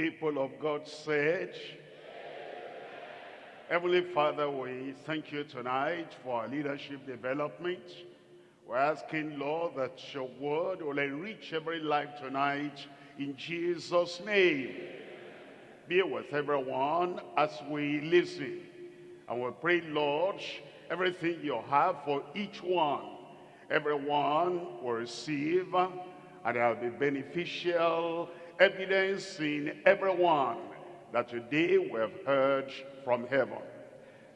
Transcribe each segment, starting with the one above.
people of God said, Heavenly Father, we thank you tonight for our leadership development. We're asking, Lord, that your word will enrich every life tonight in Jesus' name. Be with everyone as we listen. And we pray, Lord, everything you have for each one, everyone will receive, and there will be beneficial evidence in everyone that today we have heard from heaven.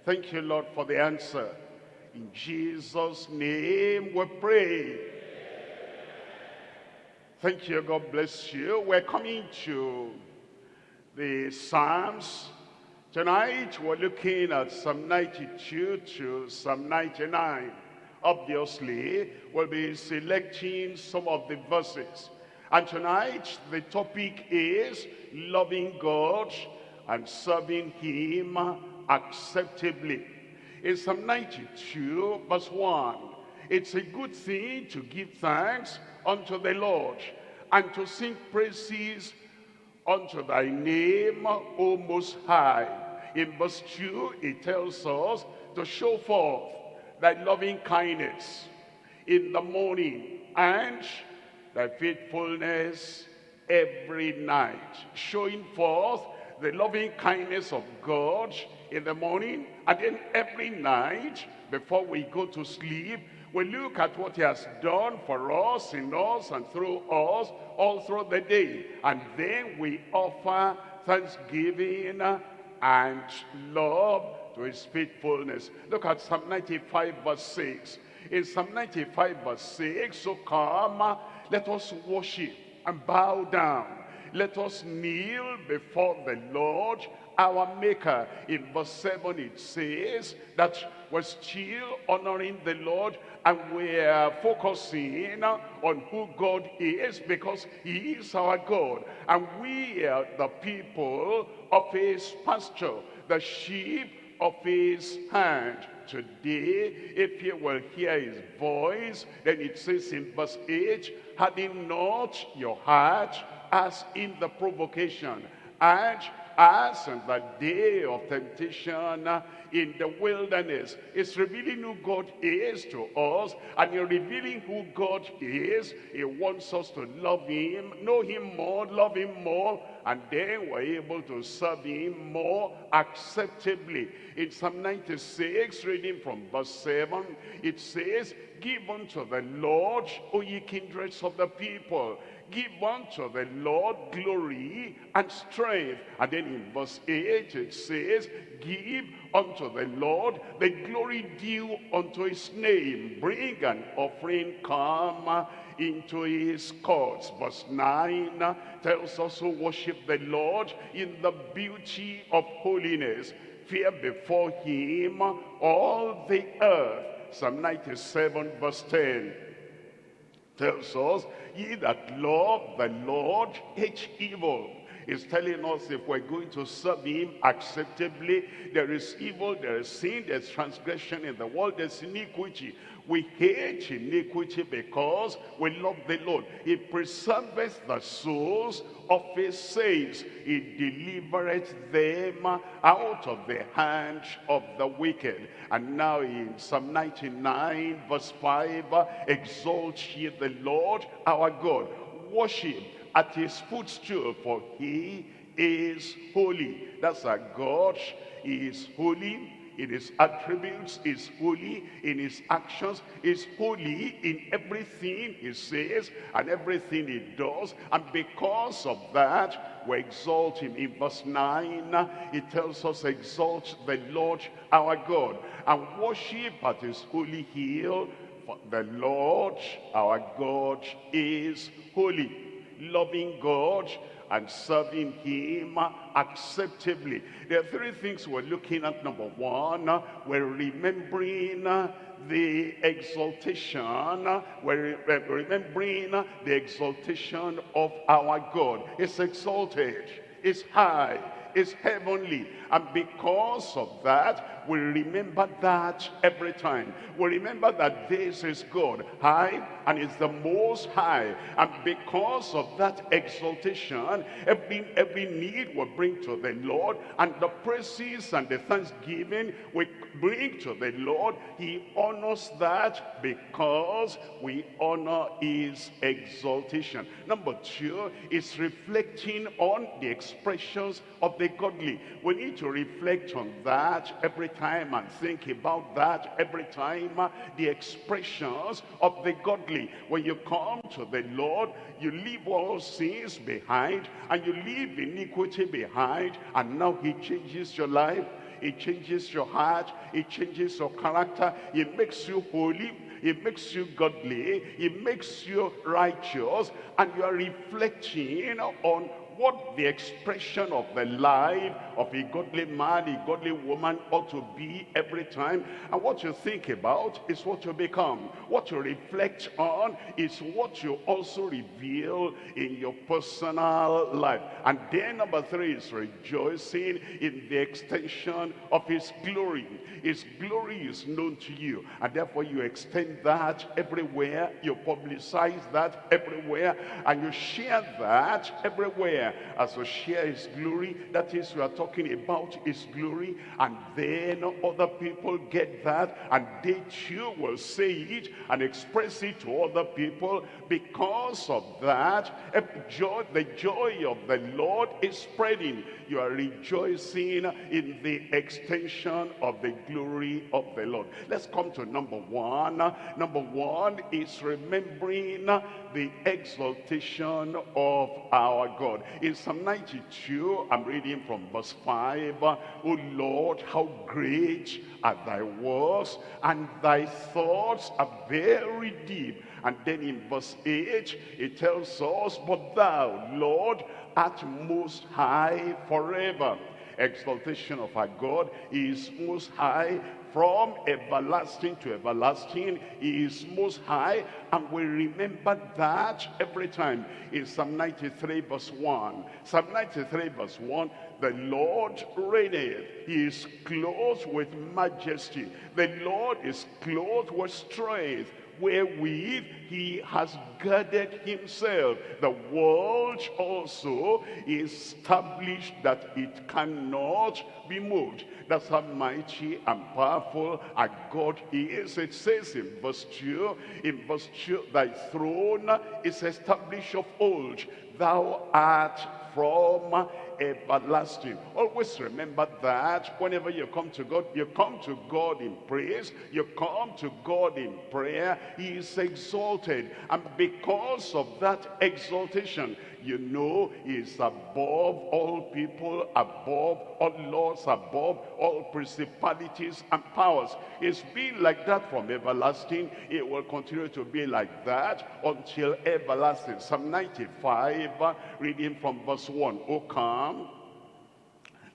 Thank you, Lord, for the answer. In Jesus' name we pray. Thank you, God bless you. We're coming to the Psalms. Tonight we're looking at Psalm 92 to Psalm 99. Obviously, we'll be selecting some of the verses and tonight, the topic is loving God and serving him acceptably. In Psalm 92, verse 1, it's a good thing to give thanks unto the Lord and to sing praises unto thy name, O Most High. In verse 2, it tells us to show forth thy loving kindness in the morning and thy faithfulness every night, showing forth the loving kindness of God in the morning and then every night before we go to sleep. We look at what he has done for us in us and through us all through the day. And then we offer thanksgiving and love to his faithfulness. Look at psalm 95 verse 6 in psalm 95 verse 6 so come let us worship and bow down. Let us kneel before the Lord our maker. In verse 7 it says that we're still honoring the Lord and we're focusing on who God is because he is our God. And we are the people of his pasture, the sheep of his hand. Today, if you will hear his voice, then it says in verse 8, harden not your heart as in the provocation, and as in the day of temptation in the wilderness. It's revealing who God is to us, and in revealing who God is, he wants us to love him, know him more, love him more, and then we're able to serve him more acceptably. In Psalm 96, reading from verse 7, it says, Give unto the Lord, O ye kindreds of the people, give unto the Lord glory and strength. And then in verse 8 it says, give unto the Lord the glory due unto his name. Bring an offering, come into his courts. Verse 9 tells us to worship the Lord in the beauty of holiness. Fear before him all the earth. Psalm 97 verse 10 tells us, ye that love the Lord hate evil. Is telling us if we're going to serve him acceptably, there is evil, there is sin, there's transgression in the world, there's iniquity. We hate iniquity because we love the Lord. He preserveth the souls of his saints. He delivereth them out of the hand of the wicked. And now in Psalm 99 verse 5, exalt ye the Lord our God. Worship at his footstool for he is holy. That's our God. He is holy in his attributes, is holy in his actions, is holy in everything he says and everything he does. And because of that, we exalt him. In verse 9, it tells us, exalt the Lord our God and worship at his holy hill. For the Lord our God is holy. Loving God and serving him acceptably. There are three things we're looking at. Number one, we're remembering the exaltation, we're remembering the exaltation of our God. It's exalted, it's high, is heavenly. And because of that, we remember that every time. We remember that this is God, high, and it's the most high. And because of that exaltation, every, every need we bring to the Lord, and the praises and the thanksgiving we bring to the Lord, he honors that because we honor his exaltation. Number two is reflecting on the expressions of the godly. We need to reflect on that every time and think about that every time. Uh, the expressions of the godly. When you come to the Lord, you leave all sins behind and you leave iniquity behind and now he changes your life it changes your heart. It changes your character. It makes you holy. It makes you godly. It makes you righteous. And you are reflecting on what the expression of the life of a godly man, a godly woman ought to be every time. And what you think about is what you become. What you reflect on is what you also reveal in your personal life. And then number three is rejoicing in the extension of his glory. His glory is known to you. And therefore you extend that everywhere. You publicize that everywhere. And you share that everywhere as you share his glory. That is, we are talking about his glory. And then other people get that. And they too will say it and express it to other people. Because of that, joy, the joy of the Lord is spreading. You are rejoicing in the extension of the glory of the Lord. Let's come to number one. Number one is remembering the exaltation of our God. In Psalm 92, I'm reading from verse 5. Oh Lord, how great are thy works, and thy thoughts are very deep. And then in verse 8, it tells us, But thou, Lord, art most high forever. Exaltation of our God is most high from everlasting to everlasting. He is most high. And we remember that every time in Psalm 93 verse 1. Psalm 93 verse 1, the Lord reigneth. He is clothed with majesty. The Lord is clothed with strength wherewith he has girded himself. The world also is established that it cannot be moved. That's how mighty and powerful our God is. It says in verse 2, in verse 2, thy throne is established of old. Thou art from everlasting. Always remember that whenever you come to God, you come to God in praise, you come to God in prayer, he is exalted. And because of that exaltation, you know is above all people, above all laws, above all principalities and powers. It's been like that from everlasting. It will continue to be like that until everlasting. Psalm 95, reading from verse 1. O come,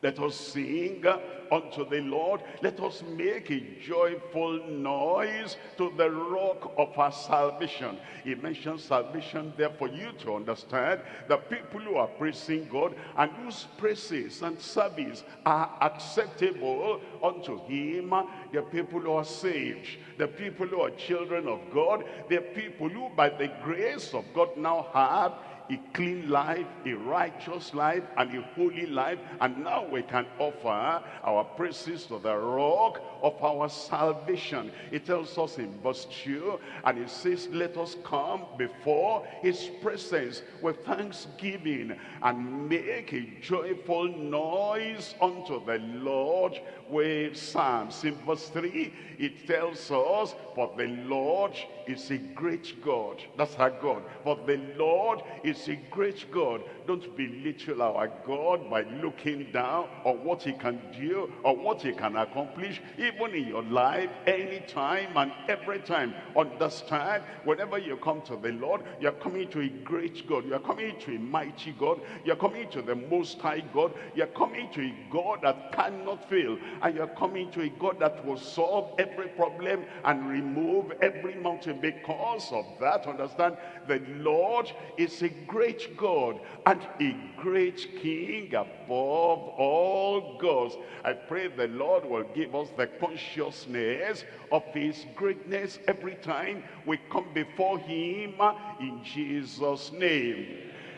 let us sing unto the Lord. Let us make a joyful noise to the rock of our salvation. He mentions salvation there for you to understand the people who are praising God and whose praises and service are acceptable unto him. The people who are saved, the people who are children of God, the people who by the grace of God now have a clean life, a righteous life, and a holy life. And now we can offer our praises to the rock of our salvation. It tells us in verse 2, and it says, let us come before his presence with thanksgiving and make a joyful noise unto the Lord with psalms. In verse 3, it tells us, for the Lord is a great God. That's our God. For the Lord is a great God. Don't belittle our God by looking down on what he can do or what he can accomplish, even in your life, anytime and every time. Understand, whenever you come to the Lord, you're coming to a great God. You're coming to a mighty God. You're coming to the most high God. You're coming to a God that cannot fail. And you're coming to a God that will solve every problem and remove every mountain. Because of that, understand, the Lord is a great God. And and a great king above all gods. I pray the Lord will give us the consciousness of his greatness every time we come before him in Jesus' name.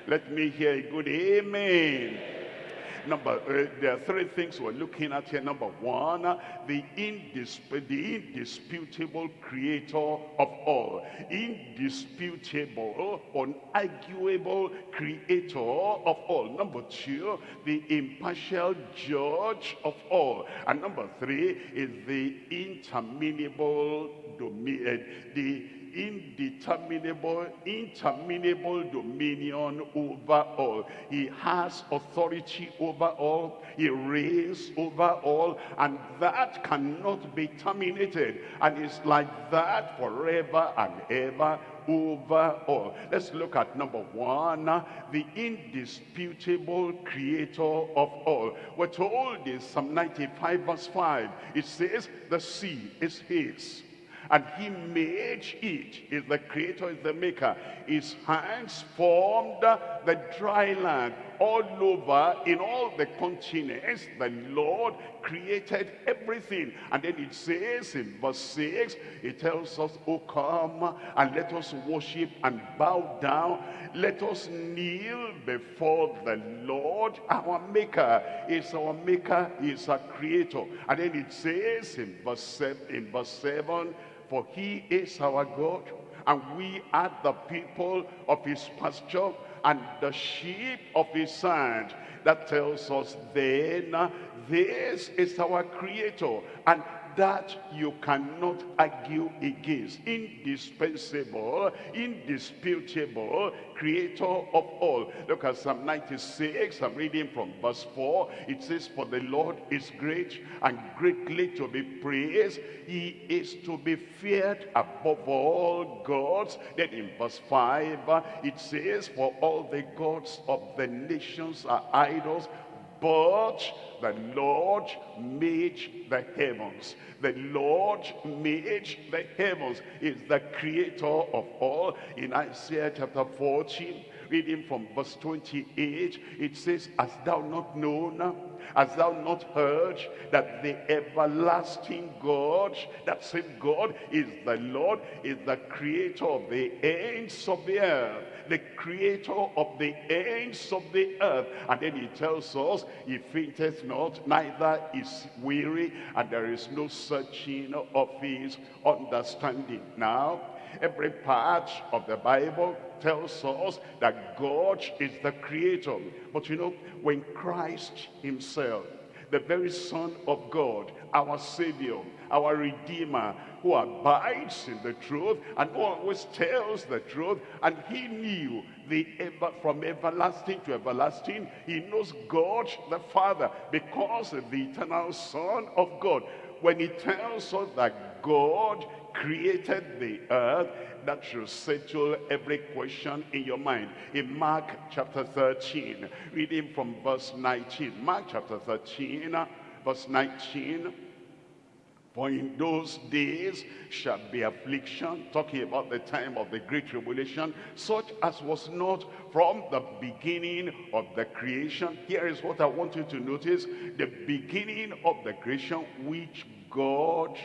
Let me hear a good amen. Number, uh, there are three things we're looking at here. Number one, the, indisp the indisputable creator of all. Indisputable, unarguable creator of all. Number two, the impartial judge of all. And number three is the interminable domain, the indeterminable, interminable dominion over all. He has authority over all. He reigns over all. And that cannot be terminated. And it's like that forever and ever over all. Let's look at number one, the indisputable creator of all. We're told in Psalm 95 verse 5, it says, the sea is his and he made it. Is the creator, is the maker. His hands formed the dry land all over, in all the continents. The Lord created everything. And then it says in verse 6, it tells us, Oh, come and let us worship and bow down. Let us kneel before the Lord, our maker. Is our maker, is our creator. And then it says in verse 7, in verse 7 for he is our God, and we are the people of his pasture and the sheep of his hand. That tells us then, this is our creator, and that you cannot argue against. Indispensable, indisputable, creator of all. Look at Psalm 96, I'm reading from verse 4. It says, For the Lord is great and greatly to be praised. He is to be feared above all gods. Then in verse 5, it says, For all the gods of the nations are idols, but the Lord made the heavens. The Lord made the heavens. Is the creator of all. In Isaiah chapter 14, reading from verse 28, it says, Hast thou not known, hast thou not heard that the everlasting God, that same God is the Lord, is the creator of the ends of the earth the creator of the ends of the earth. And then he tells us, he fainteth not, neither is weary, and there is no searching of his understanding. Now, every part of the Bible tells us that God is the creator. But you know, when Christ himself, the very Son of God, our Savior, our Redeemer, who abides in the truth and who always tells the truth. And he knew the ever from everlasting to everlasting. He knows God the Father because of the eternal Son of God. When he tells us that God created the earth, that should settle every question in your mind. In Mark chapter 13, reading from verse 19. Mark chapter 13, verse 19. For in those days shall be affliction, talking about the time of the great tribulation, such as was not from the beginning of the creation. Here is what I want you to notice. The beginning of the creation which God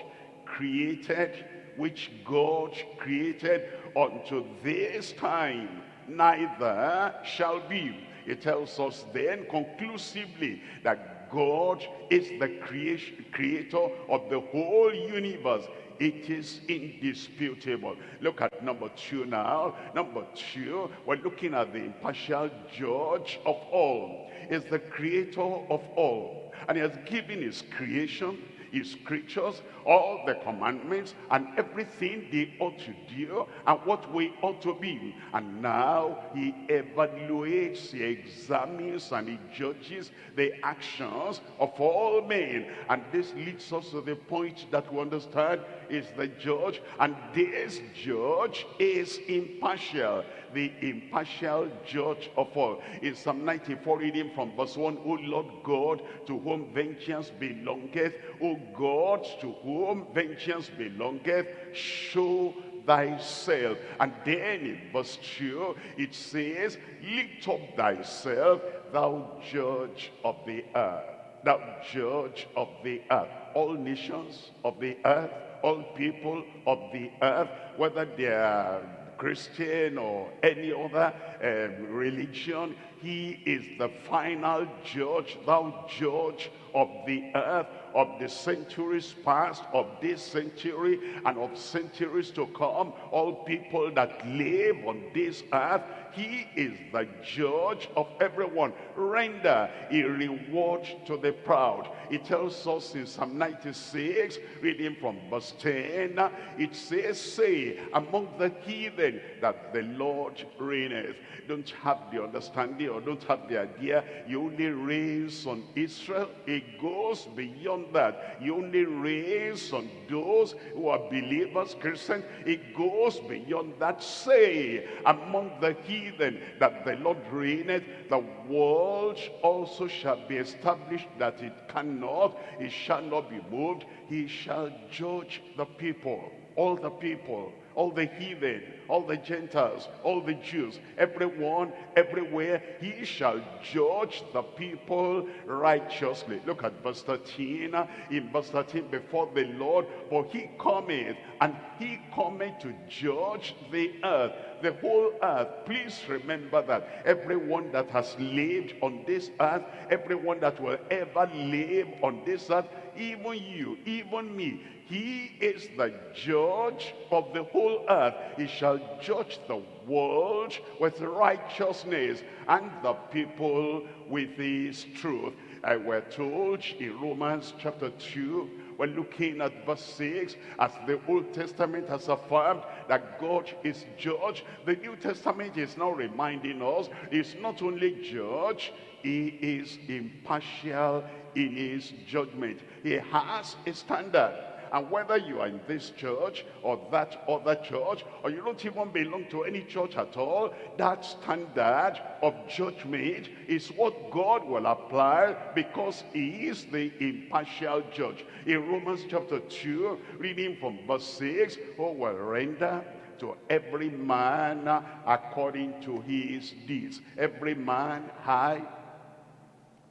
created, which God created unto this time, neither shall be. It tells us then conclusively that God is the creation, creator of the whole universe. It is indisputable. Look at number two now. Number two, we're looking at the impartial judge of all. Is the creator of all. And he has given his creation his creatures, all the commandments and everything they ought to do and what we ought to be. And now he evaluates, he examines and he judges the actions of all men. And this leads us to the point that we understand is the judge and this judge is impartial the impartial judge of all. In Psalm 94, reading from verse 1, O Lord God, to whom vengeance belongeth, O God, to whom vengeance belongeth, show thyself. And then in verse 2, it says, Lift up thyself, thou judge of the earth. Thou judge of the earth. All nations of the earth, all people of the earth, whether they are Christian or any other um, religion, he is the final judge, thou judge of the earth, of the centuries past, of this century, and of centuries to come. All people that live on this earth, he is the judge of everyone. Render a reward to the proud. It tells us in Psalm 96, reading from verse 10, it says, Say among the heathen that the Lord reigneth. Don't have the understanding or don't have the idea. You only raise on Israel. It goes beyond that. You only raise on those who are believers, Christians. It goes beyond that. Say among the heathen that the Lord reigneth. The world also shall be established that it cannot. It shall not be moved. He shall judge the people, all the people all the heathen, all the Gentiles, all the Jews, everyone, everywhere, he shall judge the people righteously. Look at verse 13. Uh, in verse 13, before the Lord, for he cometh, and he cometh to judge the earth, the whole earth. Please remember that everyone that has lived on this earth, everyone that will ever live on this earth, even you, even me, he is the judge of the whole earth. He shall judge the world with righteousness and the people with his truth. I were told in Romans chapter 2, we're looking at verse 6, as the Old Testament has affirmed that God is judge, the New Testament is now reminding us, he's not only judge, he is impartial in his judgment. He has a standard. And whether you are in this church or that other church, or you don't even belong to any church at all, that standard of judgment is what God will apply because he is the impartial judge. In Romans chapter 2, reading from verse 6, who will render to every man according to his deeds. Every man high,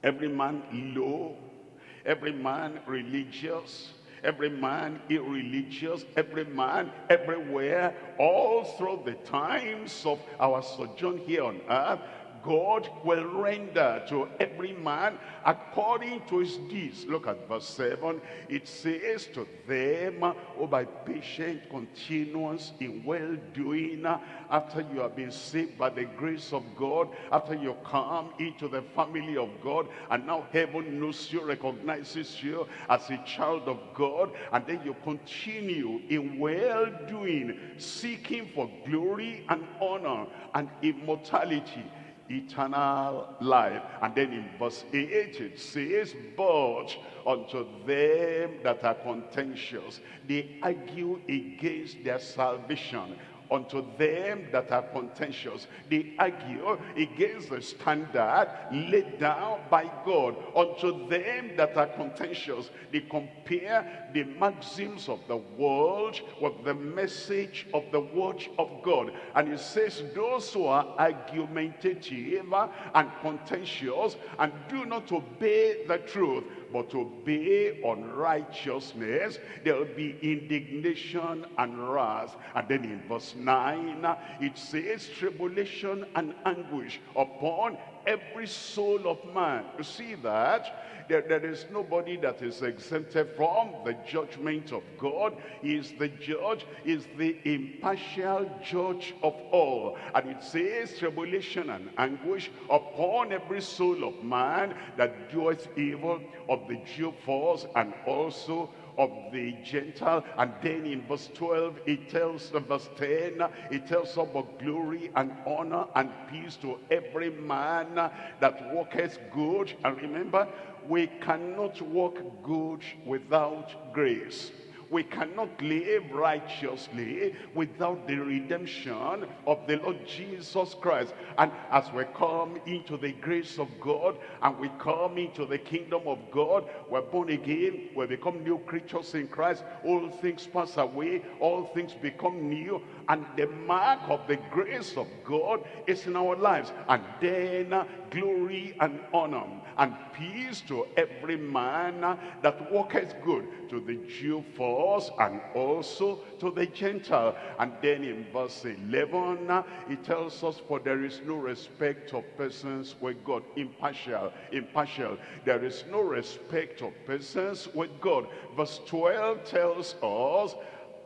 every man low, every man religious, every man irreligious, every man everywhere, all through the times of our sojourn here on earth, God will render to every man according to his deeds. Look at verse 7. It says to them, oh, by patient continuance in well-doing, after you have been saved by the grace of God, after you come into the family of God, and now heaven knows you, recognizes you as a child of God, and then you continue in well-doing, seeking for glory and honor and immortality eternal life. And then in verse 8 it says, But unto them that are contentious, they argue against their salvation unto them that are contentious. They argue against the standard laid down by God. Unto them that are contentious, they compare the maxims of the world with the message of the word of God. And it says, those who are argumentative and contentious and do not obey the truth, but obey unrighteousness, there will be indignation and wrath. And then in verse 9, it says, tribulation and anguish upon every soul of man. You see that? There, there is nobody that is exempted from the judgment of God. He is the judge, is the impartial judge of all. And it says tribulation and anguish upon every soul of man that doeth evil, of the Jew first, and also of the Gentile. And then in verse 12, it tells, verse 10, it tells about glory and honor and peace to every man that walketh good. And remember, we cannot walk good without grace. We cannot live righteously without the redemption of the Lord Jesus Christ. And as we come into the grace of God and we come into the kingdom of God, we're born again, we become new creatures in Christ. All things pass away, all things become new. And the mark of the grace of God is in our lives. And then uh, glory and honor and peace to every man that walketh good, to the Jew first and also to the Gentile. And then in verse 11, he tells us, for there is no respect of persons with God. Impartial, impartial. There is no respect of persons with God. Verse 12 tells us,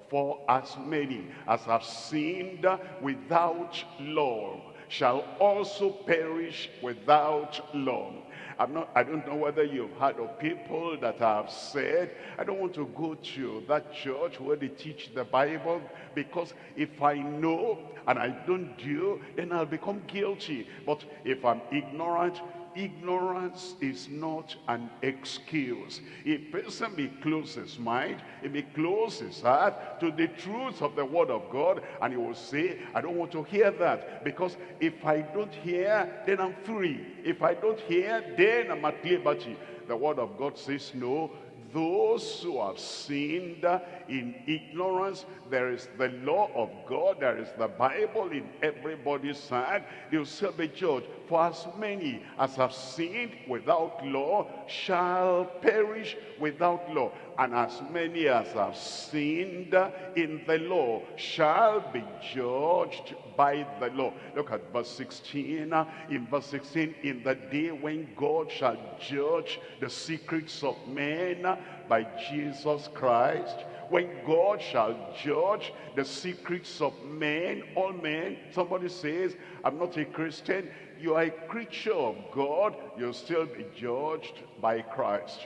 for as many as have sinned without law shall also perish without law. I'm not, I don't know whether you've heard of people that have said, I don't want to go to that church where they teach the Bible because if I know and I don't do, then I'll become guilty. But if I'm ignorant, ignorance is not an excuse. A person may close his mind, he may close his heart to the truth of the word of God, and he will say, I don't want to hear that, because if I don't hear, then I'm free. If I don't hear, then I'm at liberty. The word of God says, no, those who have sinned in ignorance, there is the law of God, there is the Bible in everybody's hand. they'll still be judged. For as many as have sinned without law shall perish without law. And as many as have sinned in the law shall be judged by the law. Look at verse 16. In verse 16, in the day when God shall judge the secrets of men by Jesus Christ, when God shall judge the secrets of men, all men, somebody says, I'm not a Christian, you are a creature of God, you'll still be judged by Christ.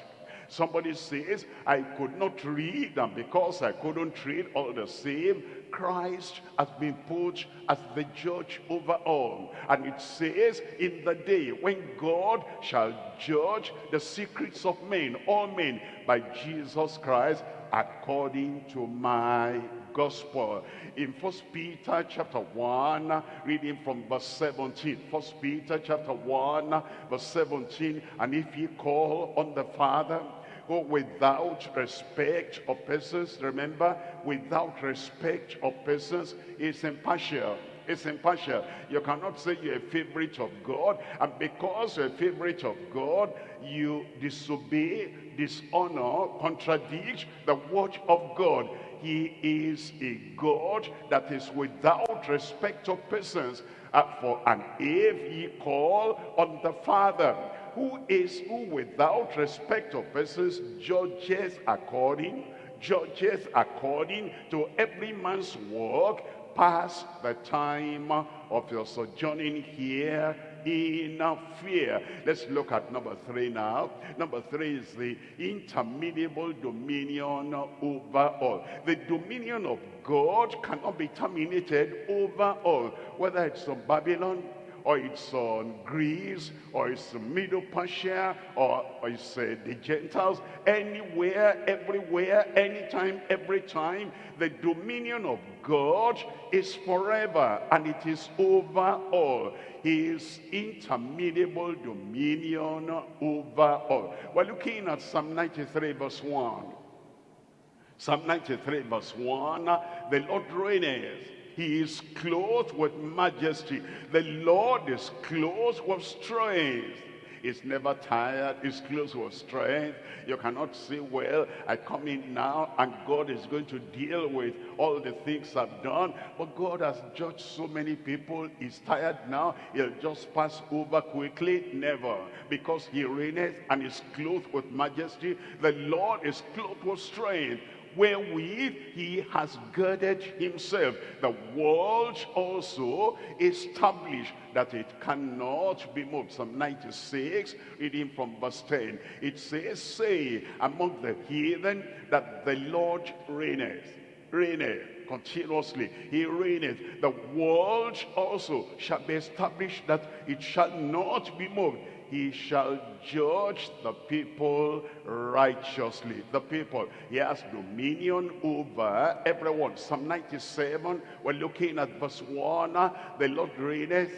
Somebody says, I could not read, and because I couldn't read all the same, Christ has been put as the judge over all. And it says, in the day when God shall judge the secrets of men, all men, by Jesus Christ, according to my gospel. In First Peter chapter 1, reading from verse 17. First Peter chapter 1, verse 17. And if ye call on the Father, who without respect of persons, remember, without respect of persons is impartial. It's impartial. You cannot say you're a favorite of God, and because you're a favorite of God, you disobey, dishonor, contradict the word of God. He is a God that is without respect of persons. Uh, for and if ye call on the Father, who is who without respect of persons judges according, judges according to every man's work, pass the time of your sojourning here in fear. Let's look at number three now. Number three is the interminable dominion over all. The dominion of God cannot be terminated over all. Whether it's on Babylon, or it's on Greece, or it's Middle Persia, or, or it's uh, the Gentiles, anywhere, everywhere, anytime, every time, the dominion of God is forever, and it is over all. His interminable dominion over all. We're looking at Psalm 93 verse 1. Psalm 93 verse 1, the Lord reigneth he is clothed with majesty. The Lord is clothed with strength. He's never tired. He's clothed with strength. You cannot say, well, I come in now and God is going to deal with all the things I've done. But God has judged so many people. He's tired now. He'll just pass over quickly. Never. Because he reigneth and is clothed with majesty. The Lord is clothed with strength wherewith he has girded himself. The world also established that it cannot be moved. Psalm 96, reading from verse 10. It says, Say among the heathen that the Lord reigneth. Reigneth continuously. He reigneth. The world also shall be established that it shall not be moved. He shall judge the people righteously. The people, he has dominion over everyone. Psalm 97, we're looking at verse 1. Ah, the Lord reigneth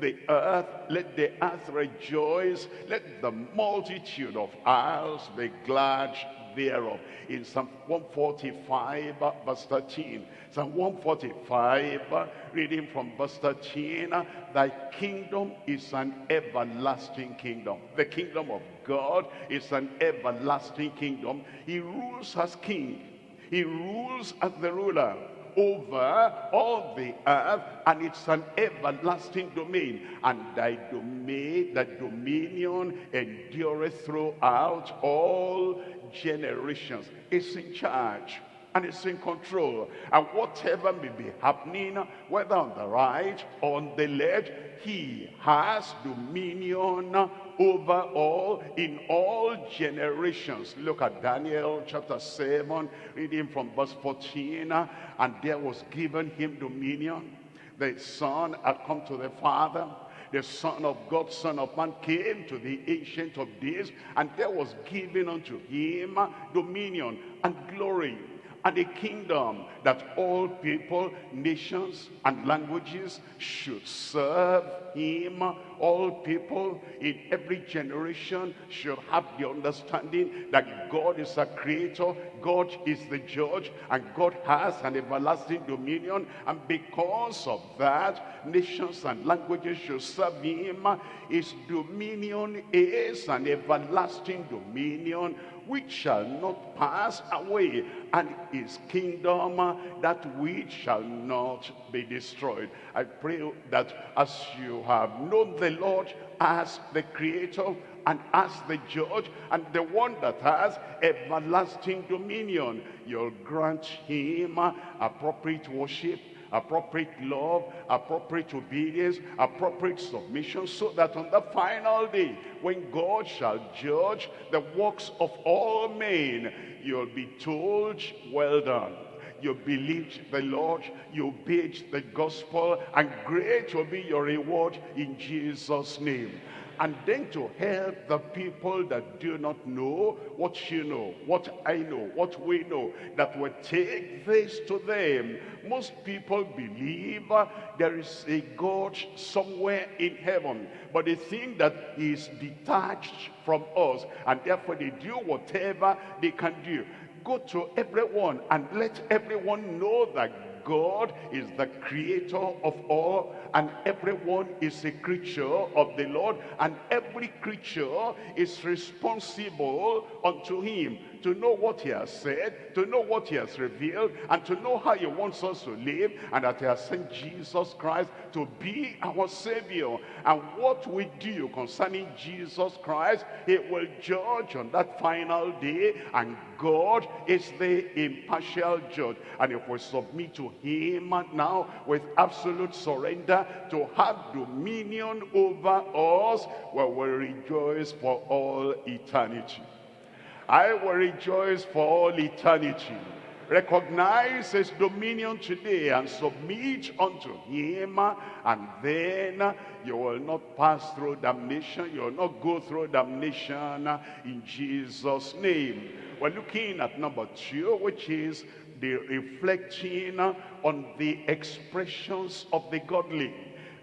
the earth, let the earth rejoice, let the multitude of isles be glad thereof. In Psalm 145, verse 13. Psalm 145, reading from verse 13, Thy kingdom is an everlasting kingdom. The kingdom of God is an everlasting kingdom. He rules as king. He rules as the ruler over all the earth and it's an everlasting domain and thy domain the dominion endureth throughout all generations is in charge and is in control. And whatever may be happening, whether on the right or on the left, he has dominion over all in all generations. Look at Daniel chapter 7, reading from verse 14. And there was given him dominion. The son had come to the father the Son of God, Son of Man, came to the Ancient of Days, and there was given unto him dominion and glory and a kingdom that all people, nations, and languages should serve him. All people in every generation should have the understanding that God is a creator, God is the judge, and God has an everlasting dominion. And because of that, nations and languages should serve him. His dominion is an everlasting dominion which shall not pass away, and his kingdom that which shall not be destroyed. I pray that as you have known the Lord as the creator and as the judge and the one that has everlasting dominion, you'll grant him appropriate worship appropriate love, appropriate obedience, appropriate submission, so that on the final day, when God shall judge the works of all men, you'll be told, well done. You believed the Lord, you obeyed the gospel, and great will be your reward in Jesus' name and then to help the people that do not know what you know, what I know, what we know, that will take this to them. Most people believe uh, there is a God somewhere in heaven, but they think that he is detached from us, and therefore they do whatever they can do. Go to everyone and let everyone know that God is the creator of all and everyone is a creature of the Lord and every creature is responsible unto him to know what he has said, to know what he has revealed, and to know how he wants us to live, and that he has sent Jesus Christ to be our Savior. And what we do concerning Jesus Christ, he will judge on that final day, and God is the impartial judge. And if we submit to him now with absolute surrender to have dominion over us, we rejoice for all eternity. I will rejoice for all eternity. Recognize his dominion today and submit unto him and then you will not pass through damnation. You will not go through damnation in Jesus' name. We're looking at number two, which is the reflecting on the expressions of the godly.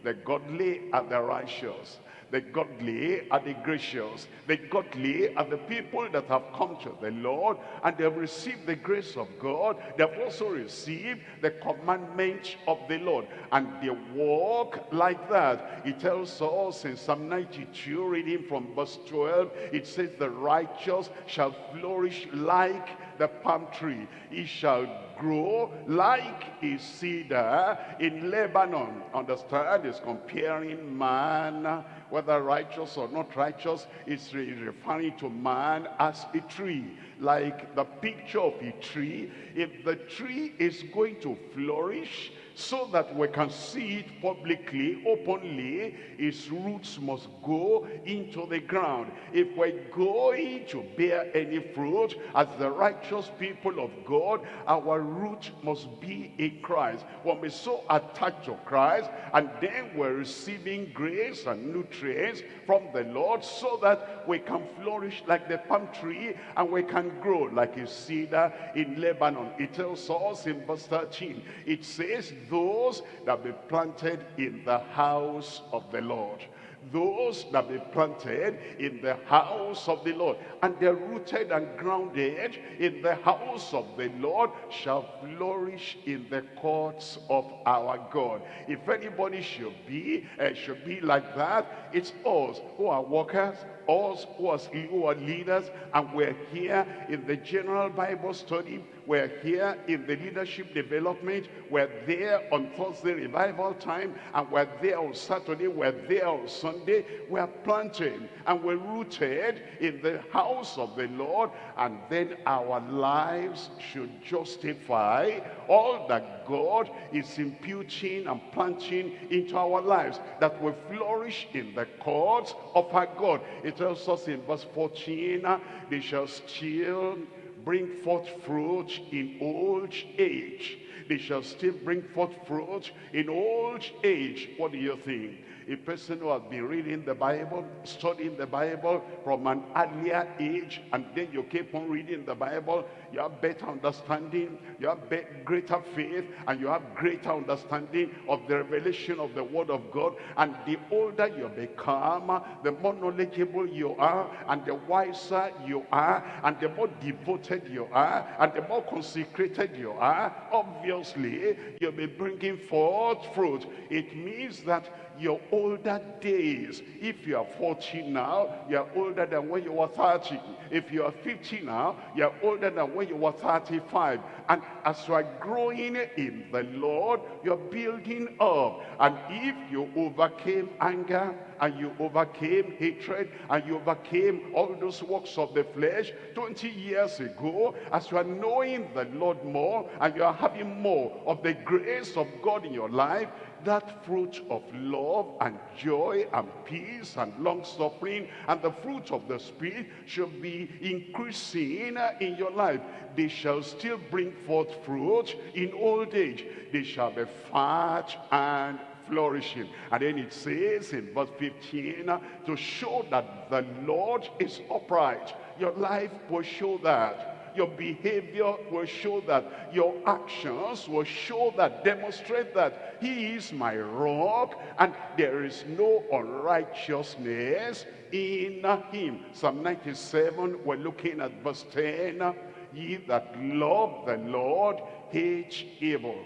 The godly and the righteous. The godly are the gracious. The godly are the people that have come to the Lord and they have received the grace of God. They have also received the commandment of the Lord. And they walk like that. It tells us in Psalm 92, reading from verse 12, it says, The righteous shall flourish like the palm tree. He shall grow like a cedar in Lebanon. Understand? Is comparing man whether righteous or not righteous, it's referring to man as a tree. Like the picture of a tree, if the tree is going to flourish, so that we can see it publicly, openly, its roots must go into the ground. If we're going to bear any fruit as the righteous people of God, our root must be in Christ. When we're so attached to Christ, and then we're receiving grace and nutrients from the Lord so that we can flourish like the palm tree and we can grow like a cedar in Lebanon. It tells us in verse 13, it says, those that be planted in the house of the Lord. Those that be planted in the house of the Lord. And they're rooted and grounded in the house of the Lord shall flourish in the courts of our God. If anybody should be, uh, should be like that, it's us who are workers, us who are, leaders, and we're here in the general Bible study we're here in the leadership development. We're there on Thursday revival time. And we're there on Saturday. We're there on Sunday. We're planting and we're rooted in the house of the Lord. And then our lives should justify all that God is imputing and planting into our lives. That we flourish in the courts of our God. It tells us in verse 14, ah, they shall still bring forth fruit in old age. They shall still bring forth fruit in old age. What do you think? A person who has been reading the Bible, studying the Bible from an earlier age, and then you keep on reading the Bible, you have better understanding, you have greater faith, and you have greater understanding of the revelation of the Word of God. And the older you become, the more knowledgeable you are, and the wiser you are, and the more devoted you are, and the more consecrated you are, obviously, you'll be bringing forth fruit. It means that your older days. If you are 40 now, you are older than when you were 30. If you are 50 now, you are older than when you were 35. And as you are growing in the Lord, you're building up. And if you overcame anger, and you overcame hatred, and you overcame all those works of the flesh 20 years ago, as you are knowing the Lord more, and you are having more of the grace of God in your life, that fruit of love and joy and peace and long-suffering and the fruit of the Spirit should be increasing in your life. They shall still bring forth fruit in old age. They shall be fat and flourishing. And then it says in verse 15, to show that the Lord is upright. Your life will show that your behavior will show that. Your actions will show that, demonstrate that he is my rock and there is no unrighteousness in him. Psalm 97, we're looking at verse 10. Ye that love the Lord hate evil.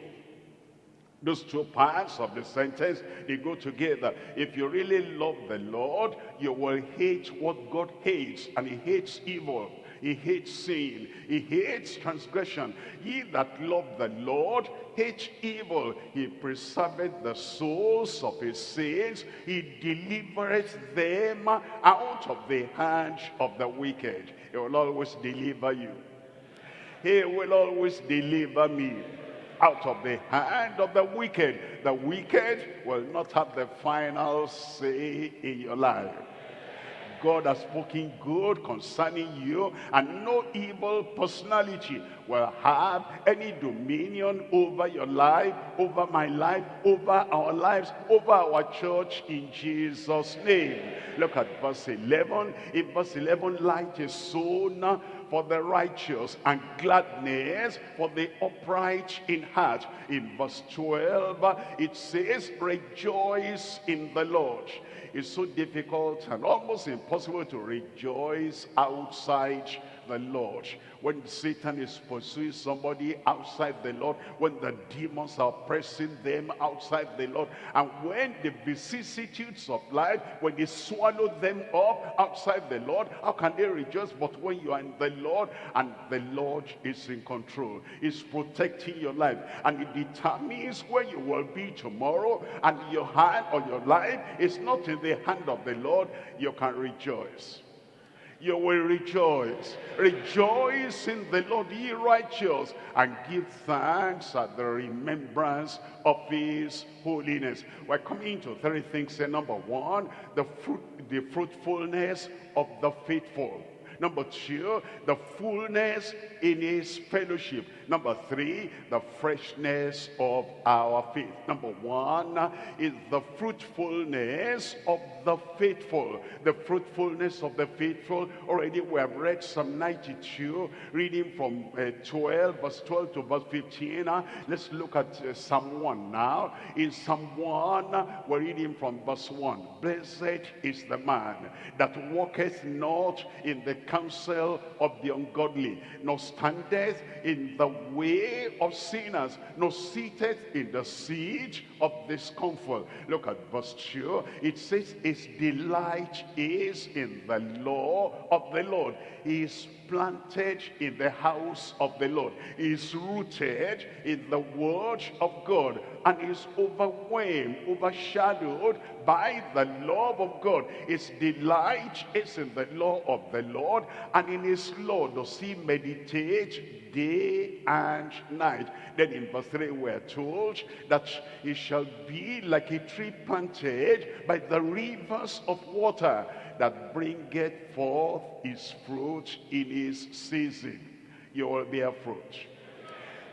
Those two parts of the sentence, they go together. If you really love the Lord, you will hate what God hates, and he hates evil. He hates sin. He hates transgression. He that love the Lord hates evil. He preserveth the souls of his saints. He delivereth them out of the hand of the wicked. He will always deliver you. He will always deliver me out of the hand of the wicked. The wicked will not have the final say in your life. God has spoken good concerning you and no evil personality will have any dominion over your life, over my life, over our lives, over our church in Jesus' name. Look at verse 11. In verse 11, light is sown for the righteous and gladness for the upright in heart. In verse 12, it says, rejoice in the Lord. It's so difficult and almost impossible to rejoice outside the Lord. When Satan is pursuing somebody outside the Lord, when the demons are pressing them outside the Lord, and when the vicissitudes of life, when they swallow them up outside the Lord, how can they rejoice? But when you are in the Lord, and the Lord is in control, is protecting your life, and it determines where you will be tomorrow, and your hand or your life is not in the hand of the Lord, you can rejoice you will rejoice. Rejoice in the Lord, ye righteous, and give thanks at the remembrance of his holiness. We're coming to three things. Number one, the fruit, the fruitfulness of the faithful Number two, the fullness in his fellowship. Number three, the freshness of our faith. Number one is the fruitfulness of the faithful. The fruitfulness of the faithful. Already we have read Psalm 92, reading from uh, 12, verse 12 to verse 15. Uh, let's look at uh, Psalm 1 now. In Psalm 1, we're reading from verse 1. Blessed is the man that walketh not in the counsel of the ungodly, nor standeth in the way of sinners, nor seated in the seat of discomfort. Look at verse 2. It says, His delight is in the law of the Lord. He is planted in the house of the Lord. He is rooted in the word of God and is overwhelmed, overshadowed by the love of God. His delight is in the law of the Lord and in his law does he meditate day and night. Then in verse 3 we're told that he shall be like a tree planted by the rivers of water that bringeth forth his fruit in his season. You will bear fruit.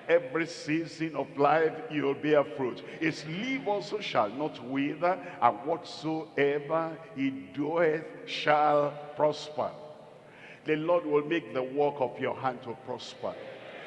Every season of life you will bear fruit. His leaf also shall not wither, and whatsoever he doeth shall prosper. The Lord will make the work of your hand to prosper.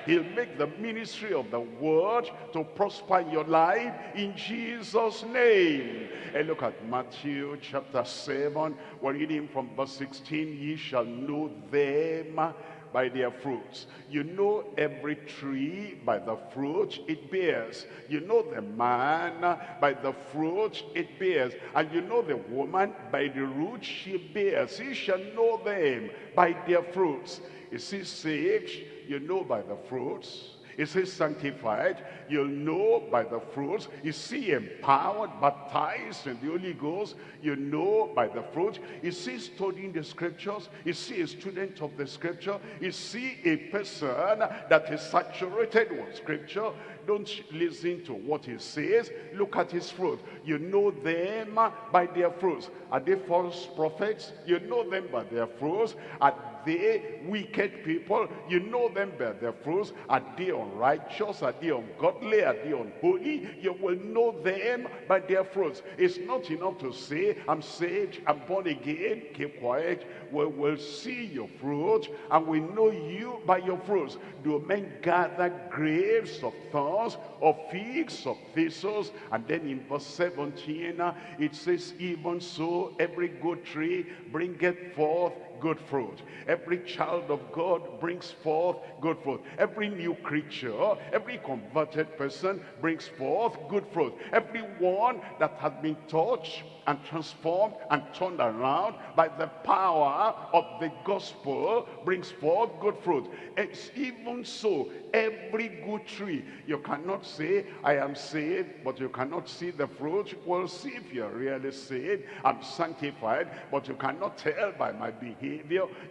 He'll make the ministry of the word to prosper in your life in Jesus' name. And look at Matthew chapter 7. We're reading from verse 16. Ye shall know them by their fruits. You know every tree by the fruit it bears. You know the man by the fruit it bears. And you know the woman by the root she bears. You shall know them by their fruits. Is he saved? You know by the fruits. Is he sanctified? You'll know by the fruits. Is he empowered, baptized in the Holy Ghost? You know by the fruit. Is he studying the scriptures? Is he a student of the scripture? Is he a person that is saturated with scripture? Don't listen to what he says. Look at his fruit. You know them by their fruits. Are they false prophets? You know them by their fruits. Are they wicked people? You know them by their fruits. Are they unrighteous? Are they ungodly? Are they unholy? You will know them by their fruits. It's not enough to say, I'm saved, I'm born again. Keep quiet. We will see your fruit and we know you by your fruits. Do men gather grapes of thorns or figs of thistles? And then in verse 17, it says, even so every good tree bringeth forth good fruit. Every child of God brings forth good fruit. Every new creature, every converted person brings forth good fruit. Everyone that has been touched and transformed and turned around by the power of the gospel brings forth good fruit. It's even so, every good tree. You cannot say, I am saved, but you cannot see the fruit. Well, see if you're really saved. I'm sanctified, but you cannot tell by my behavior.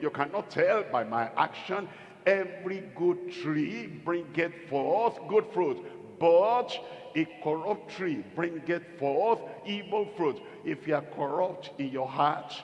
You cannot tell by my action. Every good tree bringeth forth good fruit. But a corrupt tree bringeth forth evil fruit. If you are corrupt in your heart,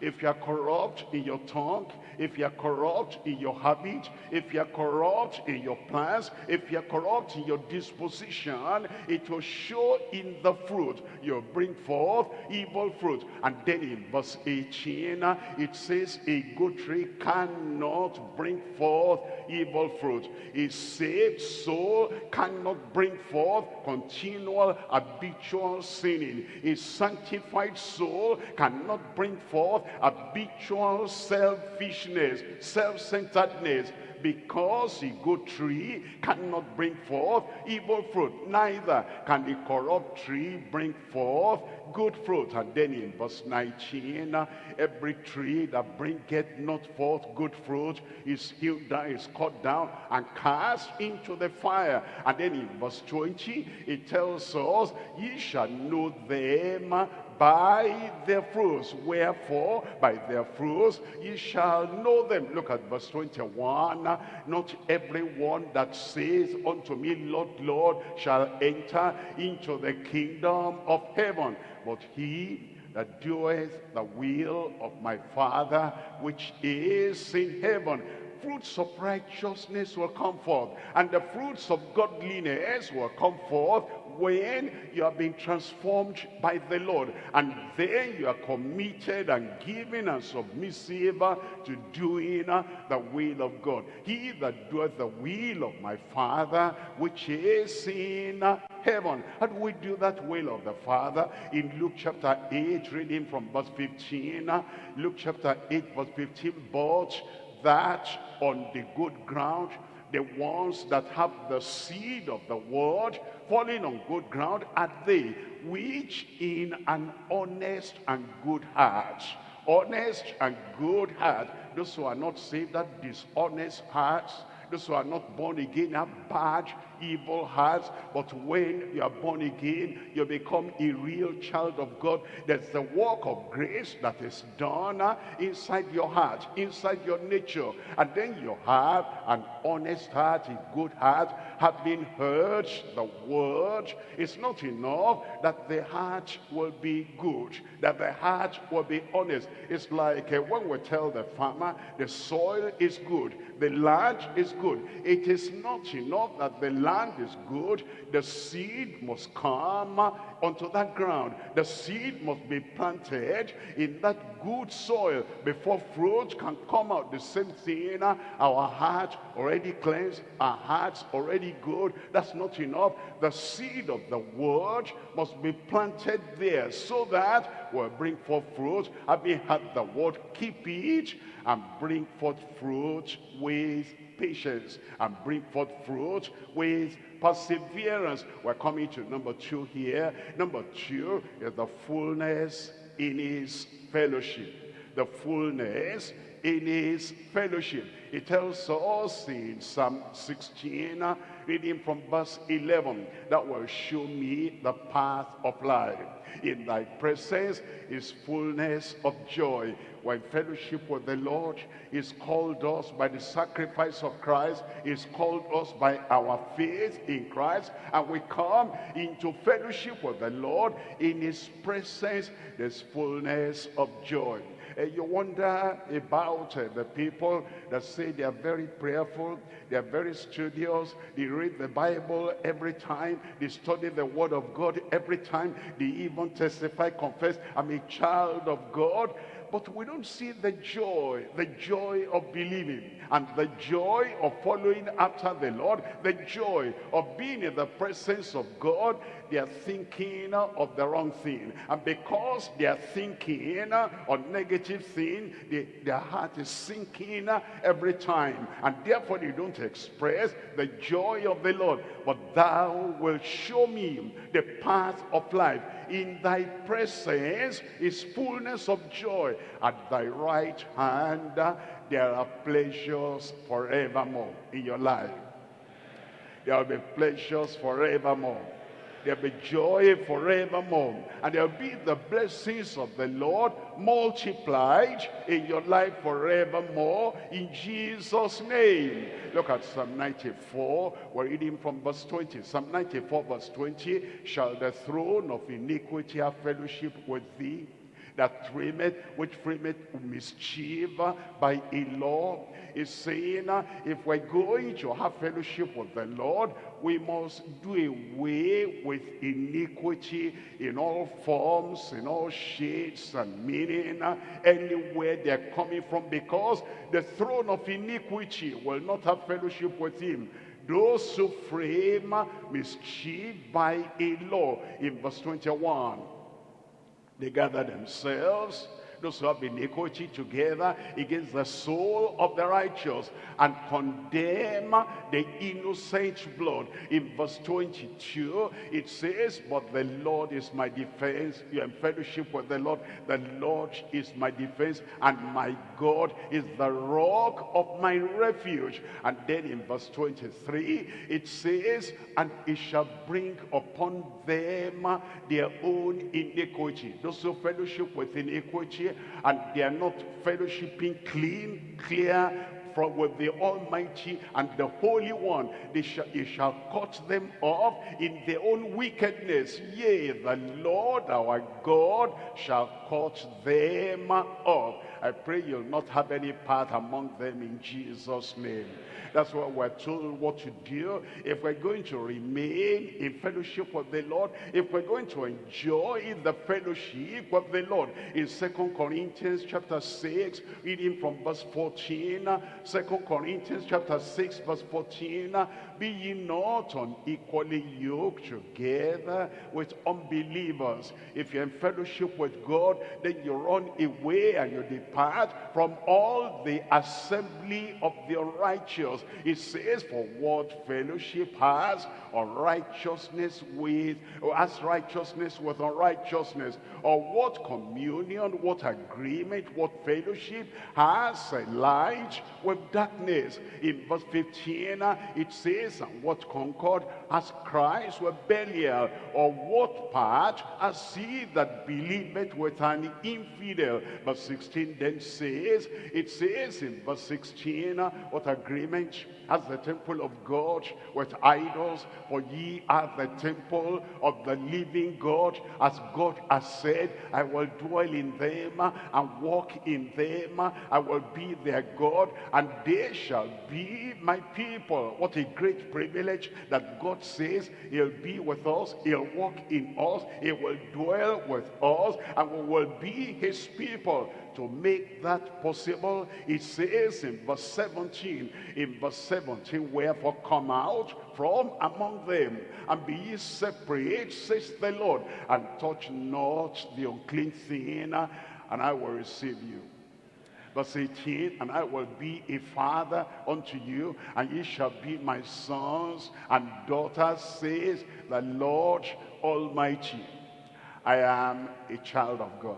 if you are corrupt in your tongue, if you are corrupt in your habit, if you are corrupt in your plans, if you are corrupt in your disposition, it will show in the fruit. You'll bring forth evil fruit. And then in verse 18, uh, it says, a good tree cannot bring forth evil fruit. A saved soul cannot bring forth continual habitual sinning. A sanctified soul cannot bring forth habitual selfishness, self-centeredness, because a good tree cannot bring forth evil fruit, neither can the corrupt tree bring forth good fruit. And then in verse 19, every tree that bringeth not forth good fruit is hewn down, is cut down, and cast into the fire. And then in verse 20, it tells us, ye shall know them by their fruits. Wherefore, by their fruits ye shall know them. Look at verse 21. Not everyone that says unto me, Lord, Lord, shall enter into the kingdom of heaven, but he that doeth the will of my Father which is in heaven fruits of righteousness will come forth and the fruits of godliness will come forth when you are being transformed by the Lord and then you are committed and given and submissive to doing the will of God. He that doeth the will of my Father which is in heaven. How do we do that will of the Father? In Luke chapter 8, reading from verse 15. Luke chapter 8, verse 15. But that on the good ground, the ones that have the seed of the word falling on good ground are they which in an honest and good heart. Honest and good heart. Those who are not saved that dishonest hearts. Those who are not born again have bad evil hearts. But when you are born again, you become a real child of God. There's the work of grace that is done uh, inside your heart, inside your nature. And then you have an honest heart, a good heart, having heard the word. It's not enough that the heart will be good, that the heart will be honest. It's like uh, when we tell the farmer the soil is good, the land is good. It is not enough that the land land is good, the seed must come onto that ground. The seed must be planted in that good soil before fruit can come out. The same thing, uh, our heart already cleansed, our hearts already good. That's not enough. The seed of the word must be planted there so that we'll bring forth fruit. Having had the word, keep it and bring forth fruit with patience and bring forth fruit with perseverance. We're coming to number two here. Number two is the fullness in his fellowship. The fullness in his fellowship. It tells us in Psalm 16, reading from verse 11, that will show me the path of life. In thy presence is fullness of joy. When fellowship with the Lord is called us by the sacrifice of Christ, is called us by our faith in Christ, and we come into fellowship with the Lord. In his presence, there's fullness of joy. Uh, you wonder about uh, the people that say they are very prayerful, they are very studious, they read the Bible every time, they study the Word of God every time, they even testify, confess, I'm a child of God but we don't see the joy, the joy of believing and the joy of following after the Lord, the joy of being in the presence of God. They are thinking of the wrong thing. And because they are thinking on negative thing, they, their heart is sinking every time. And therefore they don't express the joy of the Lord. But thou wilt show me the path of life in thy presence is fullness of joy. At thy right hand there are pleasures forevermore in your life. There will be pleasures forevermore. There'll be joy forevermore. And there'll be the blessings of the Lord multiplied in your life forevermore in Jesus' name. Look at Psalm 94. We're reading from verse 20. Psalm 94 verse 20. Shall the throne of iniquity have fellowship with thee? That frameth, which frameth mischief by a law, is saying, uh, if we're going to have fellowship with the Lord, we must do away with iniquity in all forms, in all shades and meaning, uh, anywhere they're coming from, because the throne of iniquity will not have fellowship with him. Those who frame mischief by a law in verse 21 they gather themselves, those who have iniquity together against the soul of the righteous and condemn the innocent blood. In verse 22, it says, But the Lord is my defense. You are in fellowship with the Lord. The Lord is my defense, and my God is the rock of my refuge. And then in verse 23, it says, And it shall bring upon them their own iniquity. Those who fellowship with iniquity and they are not fellowshipping clean, clear, from with the Almighty and the Holy One. They shall, he shall cut them off in their own wickedness. Yea, the Lord our God shall cut them off. I pray you'll not have any part among them in Jesus' name. That's what we're told what to do. If we're going to remain in fellowship with the Lord, if we're going to enjoy the fellowship of the Lord. In Second Corinthians chapter 6, reading from verse 14. 2 Corinthians chapter 6, verse 14. Be ye not unequally yoked together with unbelievers. If you're in fellowship with God, then you run away and you depart from all the assembly of the righteous. It says, for what fellowship has unrighteousness with, or has righteousness with unrighteousness, or what communion, what agreement, what fellowship has a light with darkness. In verse 15, uh, it says, and what concord has Christ with Belial, or what part has he that believeth with an infidel? Verse 16 then says, it says in verse 16, uh, what agreement has the temple of God with idols, for ye are the temple of the living God, as God has said, I will dwell in them uh, and walk in them. Uh, I will be their God, and they shall be my people. What a great privilege that God says he'll be with us, he'll walk in us, he will dwell with us, and we will be his people to make that possible, it says in verse 17, in verse 17, wherefore come out from among them, and be ye separate, says the Lord, and touch not the unclean thing, and I will receive you. Verse 18, and I will be a father unto you, and ye shall be my sons and daughters, says the Lord Almighty. I am a child of God.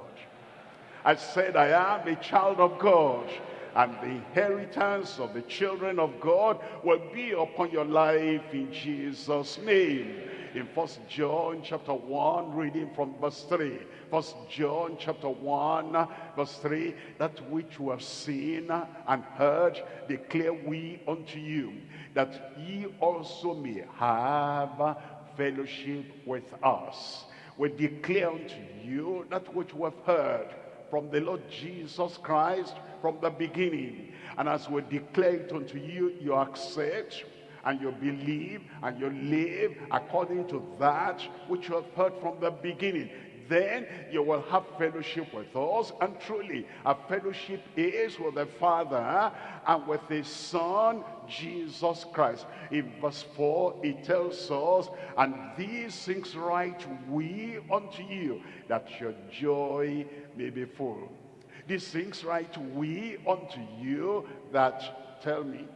I said, I am a child of God. And the inheritance of the children of God will be upon your life in Jesus' name. In First John chapter 1, reading from verse 3. First John chapter 1, verse 3. That which we have seen and heard declare we unto you, that ye also may have fellowship with us. We declare unto you that which we have heard from the Lord Jesus Christ from the beginning. And as we declare it unto you, you accept and you believe and you live according to that which you have heard from the beginning then you will have fellowship with us. And truly, our fellowship is with the Father and with his Son, Jesus Christ. In verse 4, it tells us, And these things write we unto you, that your joy may be full. These things write we unto you, that, tell me,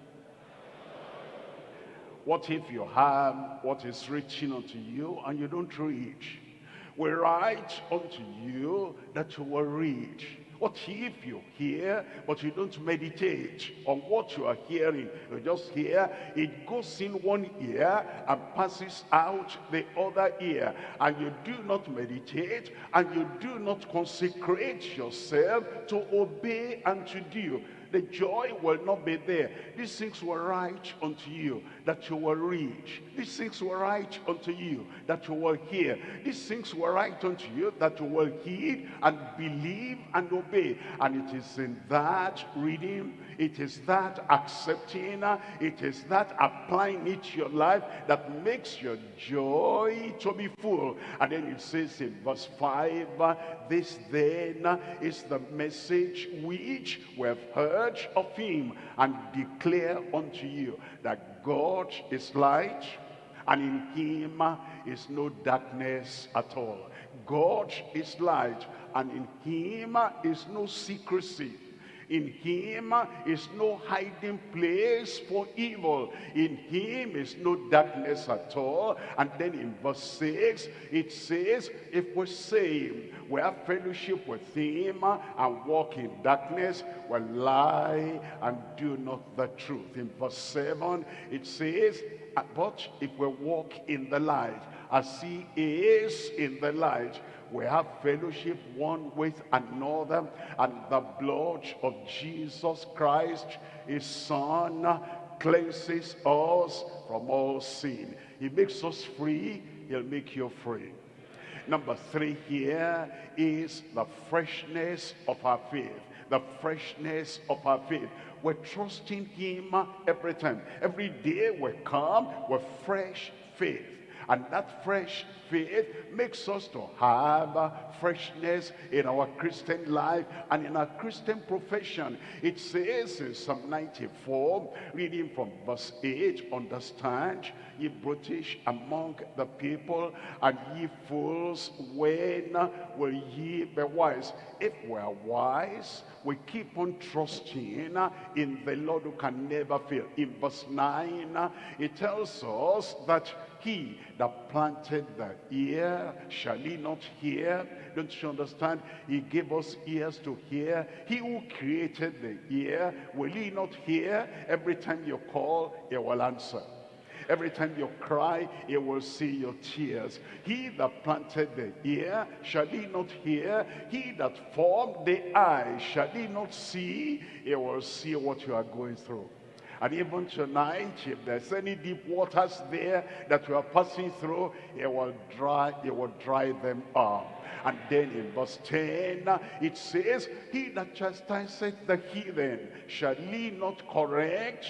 what if you have what is written unto you and you don't read? We write unto you that you will read. What if you hear, but you don't meditate on what you are hearing? You just hear, it goes in one ear and passes out the other ear. And you do not meditate, and you do not consecrate yourself to obey and to do the joy will not be there. These things were right unto you that you will read. These things were right unto you that you will hear. These things were right unto you that you will heed and believe and obey. And it is in that reading it is that accepting, it is that applying it to your life that makes your joy to be full. And then it says in verse 5, this then is the message which we have heard of him and declare unto you that God is light and in him is no darkness at all. God is light and in him is no secrecy. In him is no hiding place for evil. In him is no darkness at all. And then in verse 6, it says, if we say we have fellowship with him and walk in darkness, we lie and do not the truth. In verse 7, it says, but if we walk in the light, as he is in the light, we have fellowship one with another, and the blood of Jesus Christ, his son, cleanses us from all sin. He makes us free, he'll make you free. Number three here is the freshness of our faith. The freshness of our faith. We're trusting him every time. Every day we come with fresh faith. And that fresh faith makes us to have freshness in our Christian life and in our Christian profession. It says in Psalm 94, reading from verse 8, understand, ye British among the people, and ye fools, when will ye be wise? If we are wise, we keep on trusting in the Lord who can never fail. In verse 9, it tells us that he that planted the ear, shall he not hear? Don't you understand? He gave us ears to hear. He who created the ear, will he not hear? Every time you call, he will answer. Every time you cry, he will see your tears. He that planted the ear, shall he not hear? He that formed the eye, shall he not see? He will see what you are going through. And even tonight, if there's any deep waters there that we are passing through, it will dry, it will dry them up. And then in verse 10, it says, He that chastiseth the heathen, shall he not correct?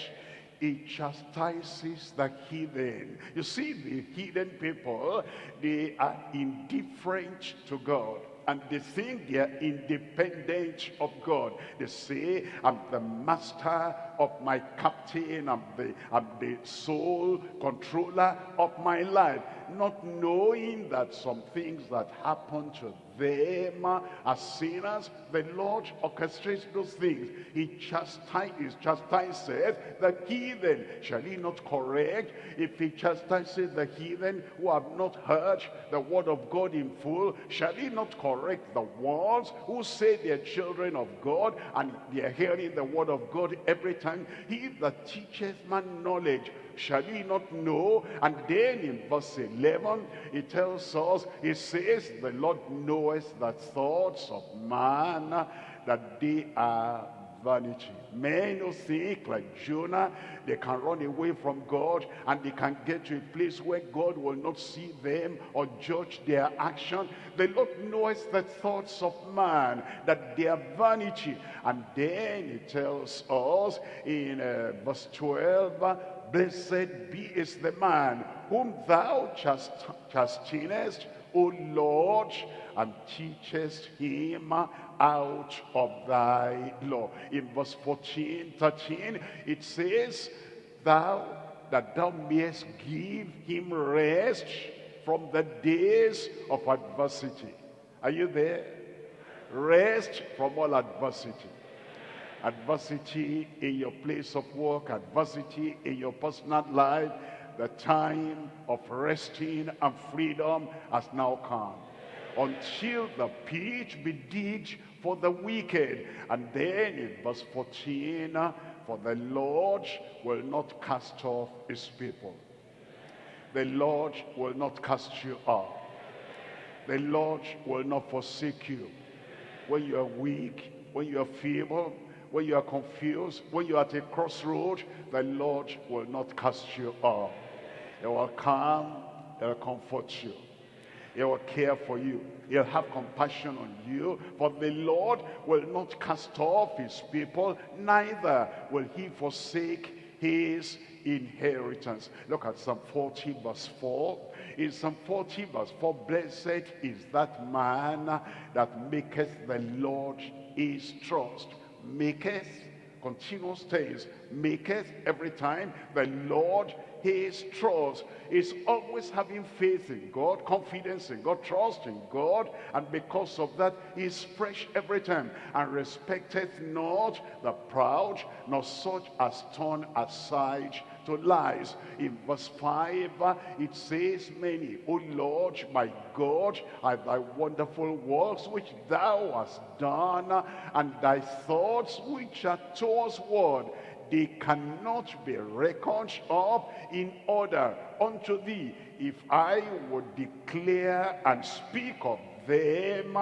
He chastises the heathen. You see, the heathen people, they are indifferent to God and they think they are independent of God. They say, I'm the master of my captain, I'm the, I'm the sole controller of my life. Not knowing that some things that happen to them as sinners, the Lord orchestrates those things. He chastises, chastises the heathen. Shall he not correct? If he chastises the heathen who have not heard the word of God in full, shall he not correct the ones who say they're children of God and they're hearing the word of God every time? He that teaches man knowledge shall he not know? And then in verse 11, it tells us, it says, the Lord knoweth the thoughts of man, that they are vanity. Men who think like Jonah, they can run away from God and they can get to a place where God will not see them or judge their action. The Lord knows the thoughts of man, that they are vanity. And then he tells us in uh, verse 12, Blessed be is the man whom thou chast chastenest, O Lord, and teachest him out of thy law. In verse 14, 13, it says, Thou, that thou mayest give him rest from the days of adversity. Are you there? Rest from all adversity adversity in your place of work, adversity in your personal life, the time of resting and freedom has now come. Until the pit be digged for the wicked. And then in verse 14, for the Lord will not cast off his people. The Lord will not cast you off. The Lord will not forsake you. When you are weak, when you are feeble, when you are confused, when you are at a crossroad, the Lord will not cast you off. He will come, he will comfort you. He will care for you. He'll have compassion on you. For the Lord will not cast off his people, neither will he forsake his inheritance. Look at Psalm 40 verse 4. In Psalm 40 verse 4, Blessed is that man that maketh the Lord his trust maketh, continuous tense, maketh every time the Lord his trust. Is always having faith in God, confidence in God, trust in God, and because of that, he's fresh every time, and respecteth not the proud, nor such as turn aside to lies. In verse 5, it says, Many, O Lord, my God, are thy wonderful works which thou hast done, and thy thoughts which are towards word they cannot be reckoned up in order unto thee if I would declare and speak of them,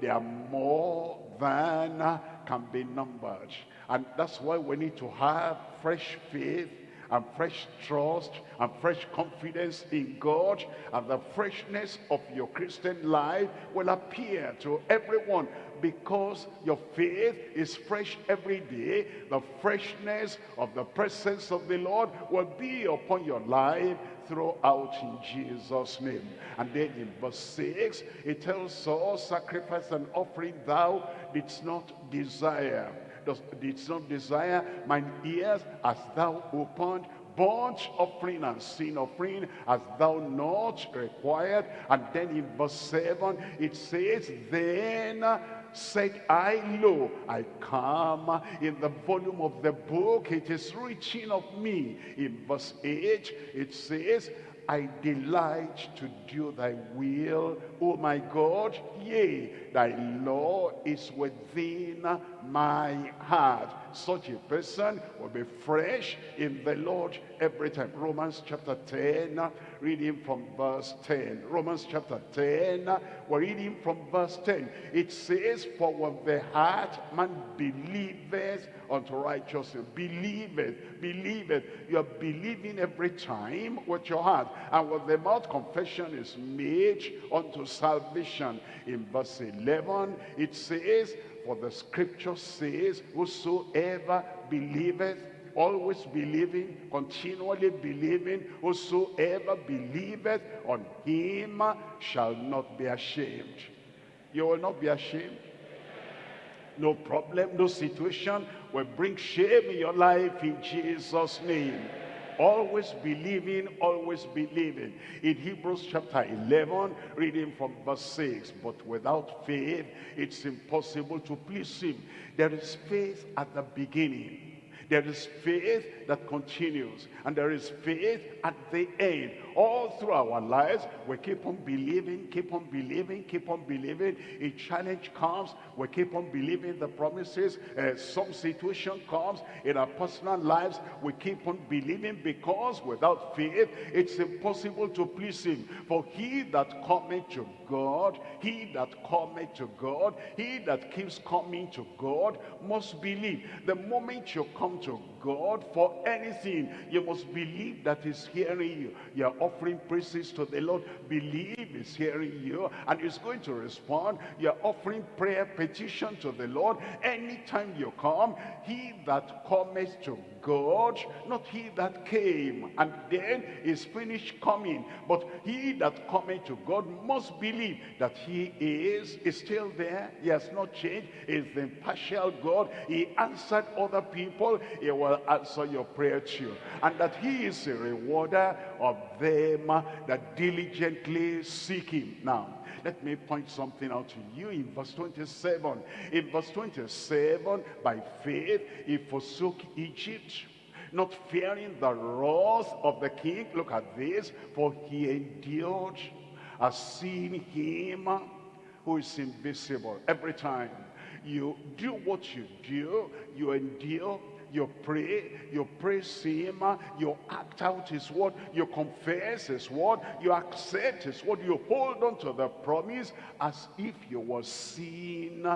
they are more than can be numbered. And that's why we need to have fresh faith and fresh trust and fresh confidence in God and the freshness of your Christian life will appear to everyone because your faith is fresh every day. The freshness of the presence of the Lord will be upon your life throughout in Jesus name. And then in verse 6 it tells us sacrifice and offering thou didst not desire does, didst not desire mine ears as thou opened burnt offering and sin offering as thou not required. And then in verse 7 it says then said I lo I come. In the volume of the book it is written of me. In verse 8 it says I delight to do thy will, O my God. Yea, thy law is within my heart. Such a person will be fresh in the Lord every time. Romans chapter 10, reading from verse 10. Romans chapter 10, we're reading from verse 10. It says, For with the heart man believeth unto righteousness. Believeth, believeth. You are believing every time with your heart. And with the mouth confession is made unto salvation. In verse 11, it says, For the scripture says, Whosoever believeth always believing, continually believing, whosoever believeth on him shall not be ashamed. You will not be ashamed. No problem, no situation will bring shame in your life in Jesus' name. Always believing, always believing. In Hebrews chapter 11, reading from verse 6, but without faith, it's impossible to please him. There is faith at the beginning. There is faith that continues. And there is faith at the end. All through our lives, we keep on believing, keep on believing, keep on believing. A challenge comes, we keep on believing the promises. Uh, some situation comes in our personal lives, we keep on believing because without faith, it's impossible to please him. For he that cometh to God, he that cometh to God, he that keeps coming to God must believe. The moment you come to God for anything, you must believe that he's hearing you. You're offering praises to the Lord. Believe he's hearing you and he's going to respond. You're offering prayer petition to the Lord. Anytime you come, he that cometh to God, not he that came and then is finished coming, but he that cometh to God must believe that he is, is still there. He has not changed. Is the impartial God. He answered other people. He will answer your prayer too. And that he is a rewarder of them that diligently seek him. Now, let me point something out to you in verse 27. In verse 27, by faith, he forsook Egypt, not fearing the wrath of the king. Look at this. For he endured as seeing him who is invisible. Every time you do what you do, you endure you pray, you praise him, you act out his word, you confess his word, you accept his word, you hold on to the promise as if you were seeing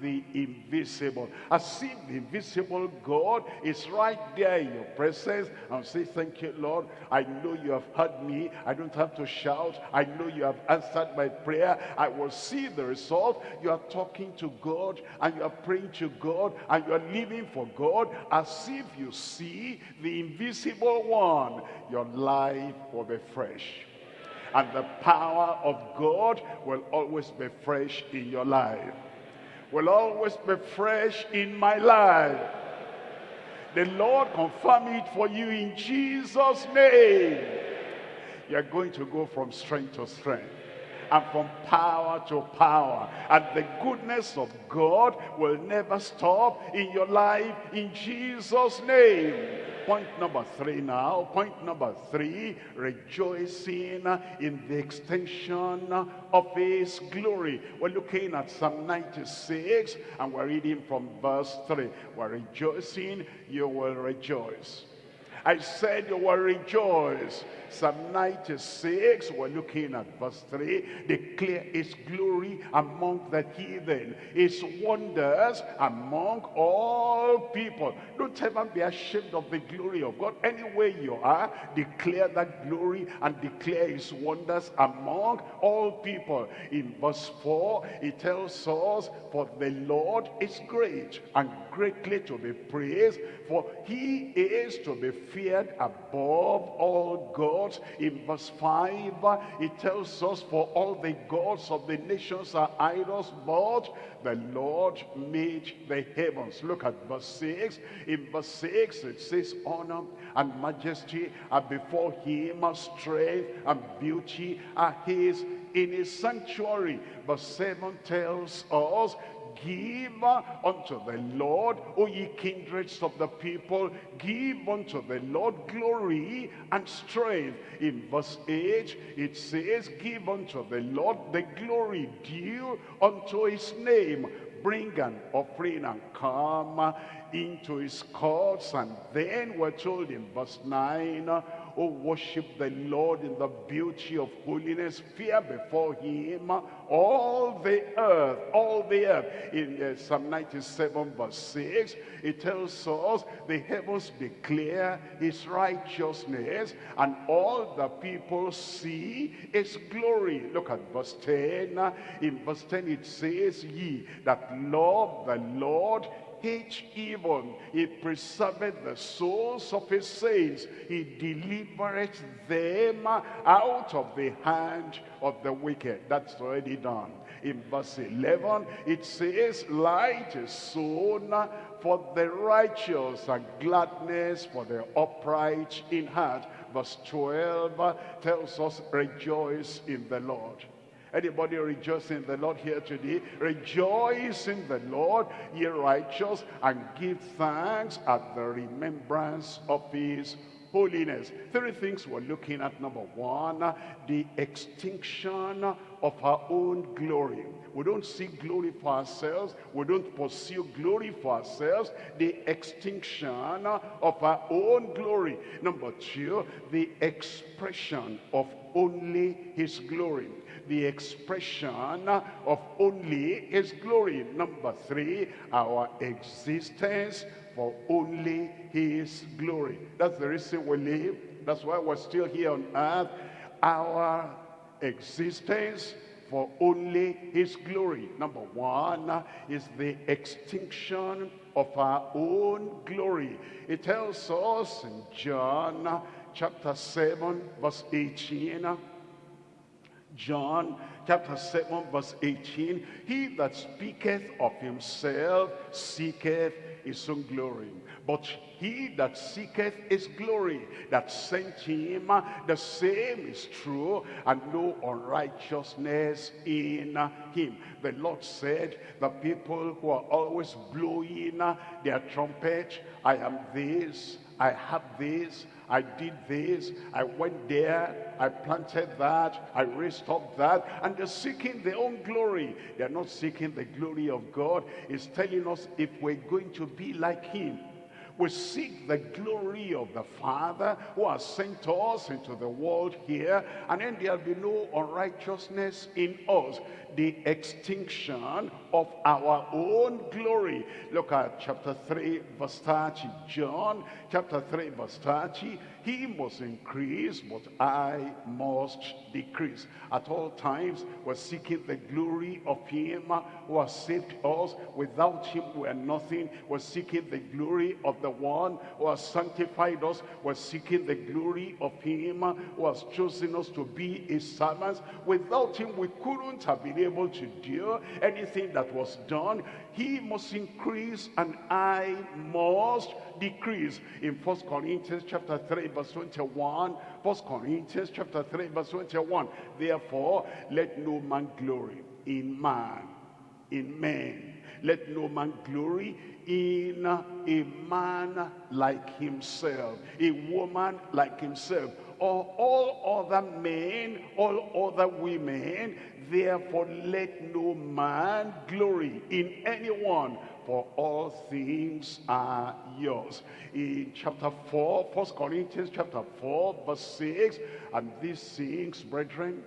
the invisible. As if the invisible God is right there in your presence and say, thank you, Lord. I know you have heard me. I don't have to shout. I know you have answered my prayer. I will see the result. You are talking to God and you are praying to God and you are living for God as if you see the invisible one, your life will be fresh. And the power of God will always be fresh in your life. Will always be fresh in my life. The Lord confirm it for you in Jesus' name. You're going to go from strength to strength and from power to power. And the goodness of God will never stop in your life in Jesus' name. Point number three now. Point number three, rejoicing in the extension of his glory. We're looking at Psalm 96 and we're reading from verse 3. We're rejoicing, you will rejoice. I said you will rejoice. Psalm 96, we're looking at verse 3. Declare his glory among the heathen, his wonders among all people. Don't ever be ashamed of the glory of God. Anywhere you are, declare that glory and declare his wonders among all people. In verse 4, it tells us, For the Lord is great and greatly to be praised, for he is to be feared above all gods. In verse 5, it tells us, For all the gods of the nations are idols, but the Lord made the heavens. Look at verse 6. In verse 6, it says, Honor and majesty are before him, strength and beauty are his in his sanctuary. Verse 7 tells us, Give unto the Lord, O ye kindreds of the people, give unto the Lord glory and strength. In verse 8, it says, Give unto the Lord the glory due unto his name. Bring an offering and come into his courts. And then we're told in verse 9, Oh, worship the Lord in the beauty of holiness. Fear before him all the earth, all the earth. In uh, Psalm 97 verse 6, it tells us the heavens declare his righteousness and all the people see his glory. Look at verse 10. In verse 10 it says, Ye that love the Lord, hate evil. He preserveth the souls of his saints. He delivereth them out of the hand of the wicked. That's already done. In verse 11, it says, Light is sown for the righteous and gladness for the upright in heart. Verse 12 tells us, Rejoice in the Lord. Anybody rejoicing in the Lord here today? Rejoice in the Lord, ye righteous, and give thanks at the remembrance of his holiness. Three things we're looking at. Number one, the extinction of our own glory. We don't seek glory for ourselves. We don't pursue glory for ourselves. The extinction of our own glory. Number two, the expression of only his glory the expression of only his glory. Number three, our existence for only his glory. That's the reason we live. That's why we're still here on earth. Our existence for only his glory. Number one is the extinction of our own glory. It tells us in John chapter 7 verse 18 John chapter 7 verse 18, He that speaketh of himself seeketh his own glory. But he that seeketh his glory that sent him, the same is true, and no unrighteousness in him. The Lord said, the people who are always blowing their trumpet, I am this, I have this, I did this, I went there, I planted that, I raised up that, and they're seeking their own glory. They're not seeking the glory of God. It's telling us if we're going to be like him, we seek the glory of the Father who has sent us into the world here, and then there'll be no unrighteousness in us. The extinction of our own glory. Look at chapter 3, verse 30. John, chapter 3, verse 30. He must increase, but I must decrease. At all times, we're seeking the glory of him who has saved us. Without him, we're nothing. We're seeking the glory of the one who has sanctified us. We're seeking the glory of him who has chosen us to be his servants. Without him, we couldn't have been able to do anything that was done. He must increase and I must decrease. In First Corinthians chapter 3 verse 21, First Corinthians chapter 3 verse 21, therefore let no man glory in man, in men. Let no man glory in a man like himself, a woman like himself, all other men, all other women, Therefore let no man glory in anyone, for all things are yours. In chapter 4, 1 Corinthians chapter 4, verse 6, and these things, brethren,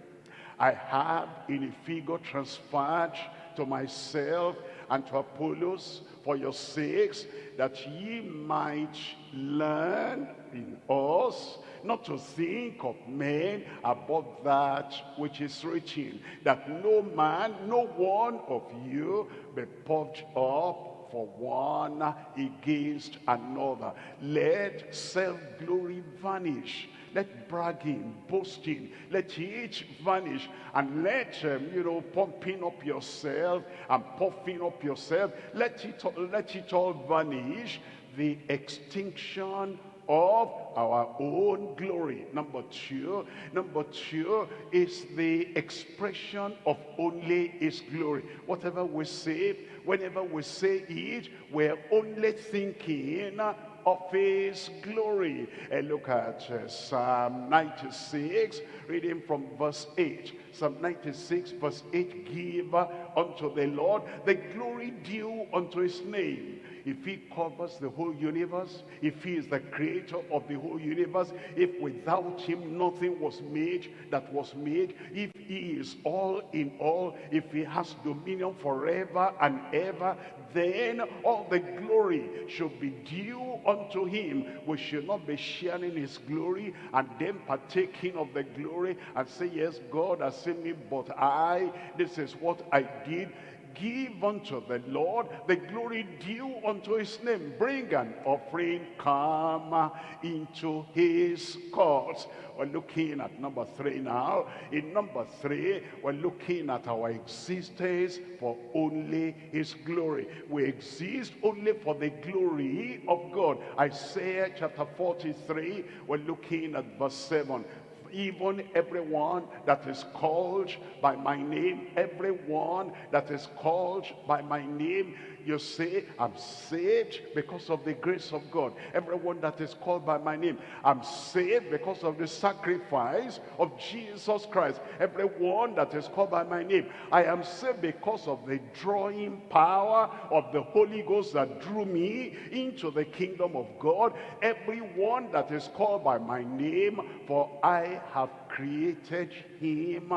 I have in a figure transferred to myself and to Apollos for your sakes, that ye might learn in us not to think of men above that which is written, that no man, no one of you be puffed up for one against another. Let self-glory vanish. Let bragging, boasting, let each vanish. And let, um, you know, pumping up yourself and puffing up yourself, let it, let it all vanish. The extinction of our own glory. Number two, number two is the expression of only his glory. Whatever we say, whenever we say it, we're only thinking of his glory. And look at uh, Psalm 96, reading from verse 8. Psalm 96, verse 8, give unto the Lord the glory due unto his name if he covers the whole universe, if he is the creator of the whole universe, if without him nothing was made that was made, if he is all in all, if he has dominion forever and ever, then all the glory should be due unto him. We should not be sharing his glory and then partaking of the glory and say, yes, God has seen me, but I, this is what I did give unto the Lord the glory due unto his name. Bring an offering, come into his courts. We're looking at number three now. In number three, we're looking at our existence for only his glory. We exist only for the glory of God. Isaiah chapter 43, we're looking at verse 7 even everyone that is called by my name, everyone that is called by my name, you say, I'm saved because of the grace of God. Everyone that is called by my name, I'm saved because of the sacrifice of Jesus Christ. Everyone that is called by my name, I am saved because of the drawing power of the Holy Ghost that drew me into the kingdom of God. Everyone that is called by my name, for I have created him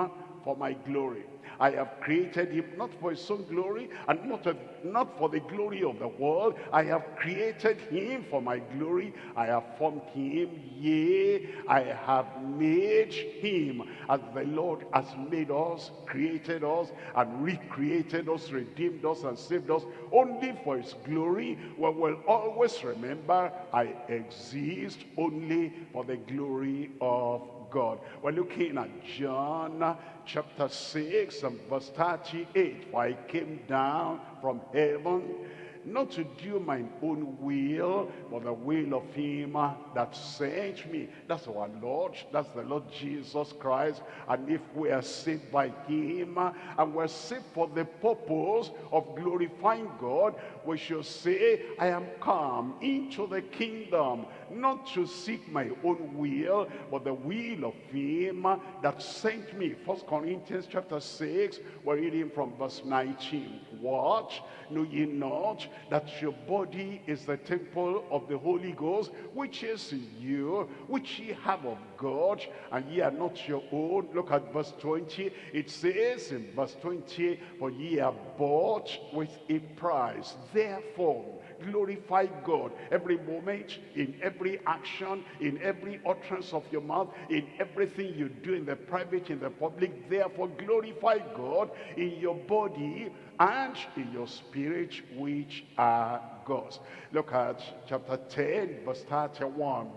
for my glory. I have created him not for his own glory and not, a, not for the glory of the world. I have created him for my glory. I have formed him. Yea, I have made him as the Lord has made us, created us, and recreated us, redeemed us, and saved us only for his glory. We will always remember I exist only for the glory of God. We're looking at John chapter 6 and verse 38. For I came down from heaven not to do my own will, but the will of him that sent me. That's our Lord. That's the Lord Jesus Christ. And if we are saved by him, and we're saved for the purpose of glorifying God, we should say, I am come into the kingdom, not to seek my own will, but the will of him that sent me. First Corinthians chapter 6, we're reading from verse 19. What? Know ye not that your body is the temple of the Holy Ghost, which is you, which ye have of God, and ye are not your own. Look at verse 20. It says in verse 20, For ye are bought with a price. Therefore, glorify God every moment, in every action, in every utterance of your mouth, in everything you do in the private, in the public. Therefore, glorify God in your body and in your spirit, which are God's. Look at chapter 10, verse 31.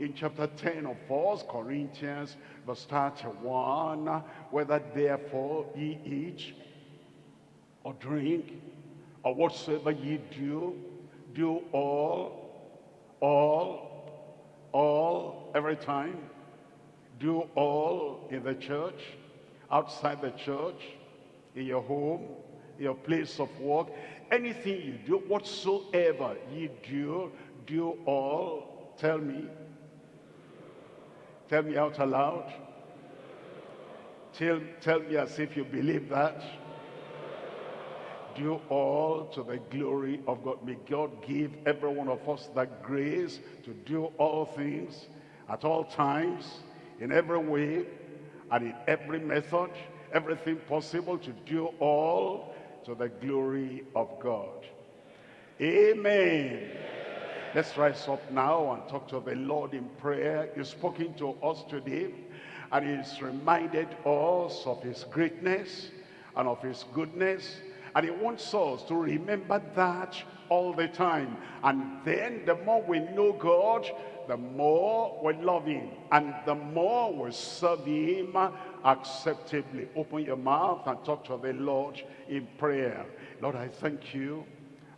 In chapter 10 of 1 Corinthians, verse 31, whether therefore ye eat or drink, or whatsoever ye do, do all, all, all, every time. Do all in the church, outside the church, in your home, your place of work, anything you do, whatsoever you do, do all. Tell me. Tell me out aloud. Tell, tell me as if you believe that. Do all to the glory of God. May God give every one of us that grace to do all things at all times, in every way, and in every method, everything possible to do all to the glory of God. Amen. Let's rise up now and talk to the Lord in prayer. He's spoken to us today and he's reminded us of his greatness and of his goodness. And he wants us to remember that all the time. And then the more we know God, the more we love him. And the more we serve him acceptably. Open your mouth and talk to the Lord in prayer. Lord, I thank you.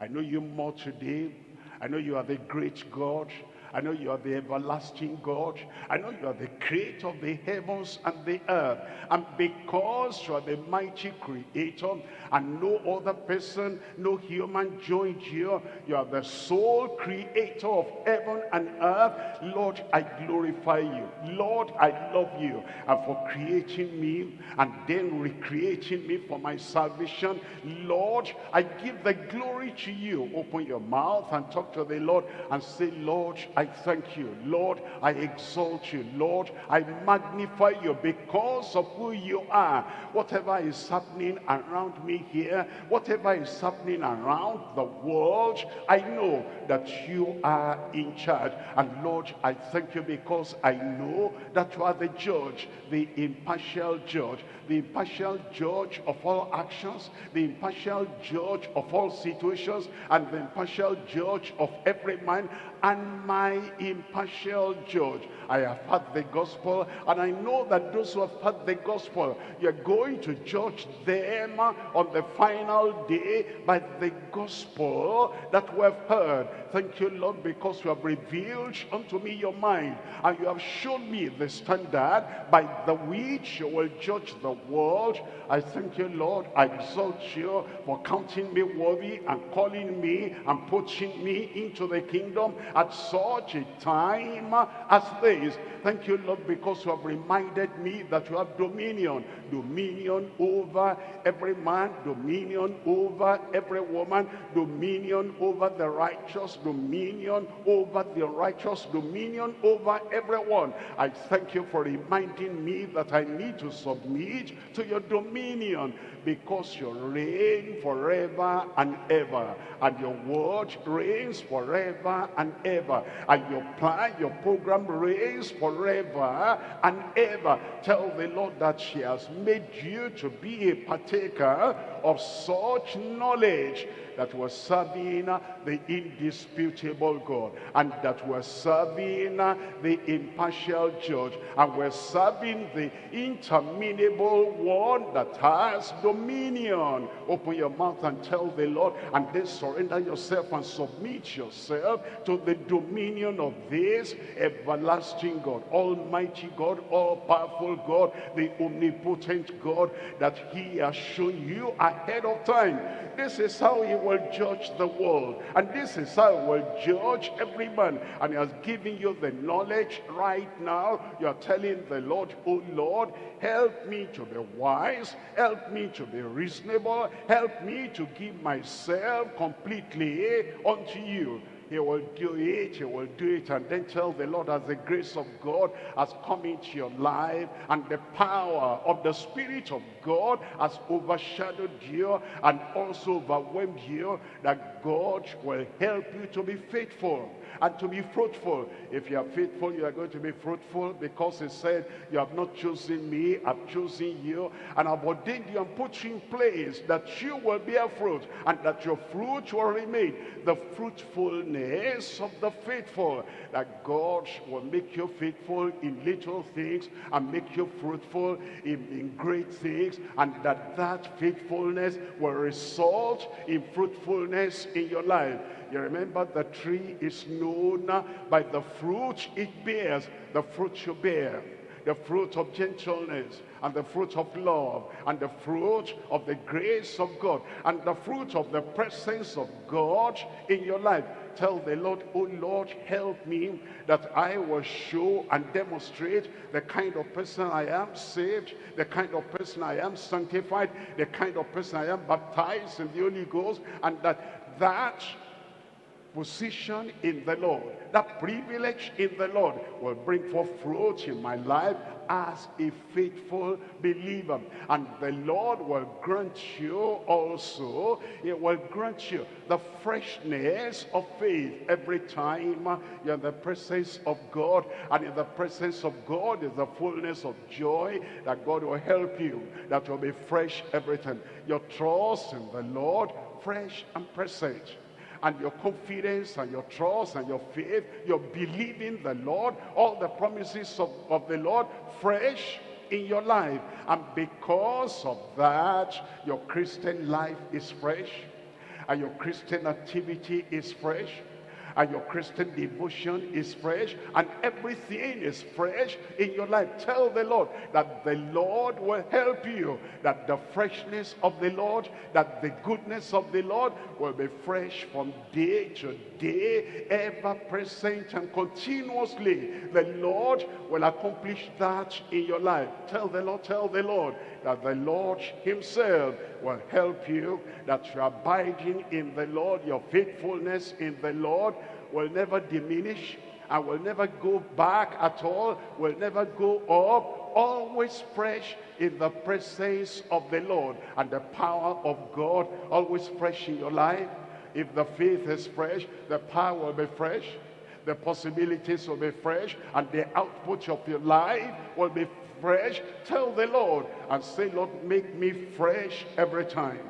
I know you more today I know you are the great God. I know you are the everlasting God. I know you are the creator of the heavens and the earth. And because you are the mighty creator and no other person, no human joined you, you are the sole creator of heaven and earth. Lord, I glorify you. Lord, I love you. And for creating me and then recreating me for my salvation, Lord, I give the glory to you. Open your mouth and talk to the Lord and say, Lord, I thank you. Lord, I exalt you. Lord, I magnify you because of who you are. Whatever is happening around me here, whatever is happening around the world, I know that you are in charge. And Lord, I thank you because I know that you are the judge, the impartial judge, the impartial judge of all actions, the impartial judge of all situations, and the impartial judge of every man, and my impartial judge. I have heard the gospel, and I know that those who have heard the gospel, you're going to judge them on the final day by the gospel that we have heard. Thank you, Lord, because you have revealed unto me your mind, and you have shown me the standard by the which you will judge the world. I thank you, Lord. I exalt you for counting me worthy and calling me and putting me into the kingdom at such a time as this. Thank you, Lord, because you have reminded me that you have dominion. Dominion over every man, dominion over every woman, dominion over the righteous, dominion over the righteous, dominion over everyone. I thank you for reminding me that I need to submit to your dominion because you reign forever and ever. And your word reigns forever and ever. And your plan, your program reigns forever and ever. Tell the Lord that she has made you to be a partaker of such knowledge that we're serving the indisputable God and that we're serving the impartial judge and we're serving the interminable one that has dominion. Open your mouth and tell the Lord and then surrender yourself and submit yourself to the dominion of this everlasting God, almighty God, all-powerful God, the omnipotent God that he has shown you ahead of time. This is how he will judge the world. And this is how he will judge every man. And he has given you the knowledge right now. You are telling the Lord, oh Lord, help me to be wise. Help me to be reasonable. Help me to give myself completely unto you. He will do it, he will do it, and then tell the Lord as the grace of God has come into your life, and the power of the Spirit of God has overshadowed you and also overwhelmed you, that God will help you to be faithful and to be fruitful. If you are faithful, you are going to be fruitful because he said, you have not chosen me, I've chosen you, and I've ordained you and put you in place that you will bear fruit and that your fruit will remain. The fruitfulness of the faithful, that God will make you faithful in little things and make you fruitful in, in great things, and that that faithfulness will result in fruitfulness in your life. You remember the tree is known by the fruit it bears, the fruit you bear. the fruit of gentleness, and the fruit of love, and the fruit of the grace of God, and the fruit of the presence of God in your life. Tell the Lord, oh Lord, help me that I will show and demonstrate the kind of person I am saved, the kind of person I am sanctified, the kind of person I am baptized in the Holy Ghost, and that that position in the Lord, that privilege in the Lord will bring forth fruit in my life as a faithful believer. And the Lord will grant you also, it will grant you the freshness of faith every time you're in the presence of God. And in the presence of God is the fullness of joy that God will help you, that will be fresh every time. Your trust in the Lord, fresh and present and your confidence and your trust and your faith, your believing the Lord, all the promises of, of the Lord fresh in your life. And because of that, your Christian life is fresh and your Christian activity is fresh and your Christian devotion is fresh and everything is fresh in your life. Tell the Lord that the Lord will help you, that the freshness of the Lord, that the goodness of the Lord will be fresh from day to day, ever present and continuously. The Lord will accomplish that in your life. Tell the Lord, tell the Lord that the Lord himself will help you, that you're abiding in the Lord, your faithfulness in the Lord will never diminish and will never go back at all, will never go up, always fresh in the presence of the Lord and the power of God, always fresh in your life. If the faith is fresh, the power will be fresh, the possibilities will be fresh, and the output of your life will be fresh, tell the Lord and say, Lord, make me fresh every time.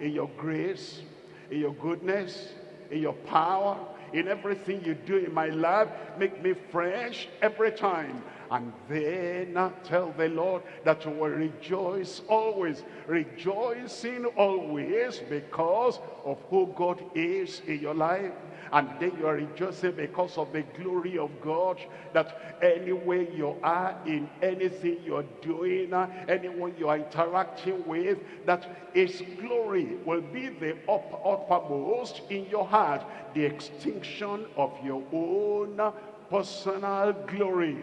In your grace, in your goodness, in your power, in everything you do in my life, make me fresh every time. And then tell the Lord that you will rejoice always, rejoicing always because of who God is in your life and then you are rejoicing because of the glory of God that anywhere you are in anything you're doing uh, anyone you are interacting with that his glory will be the up, uppermost in your heart the extinction of your own personal glory.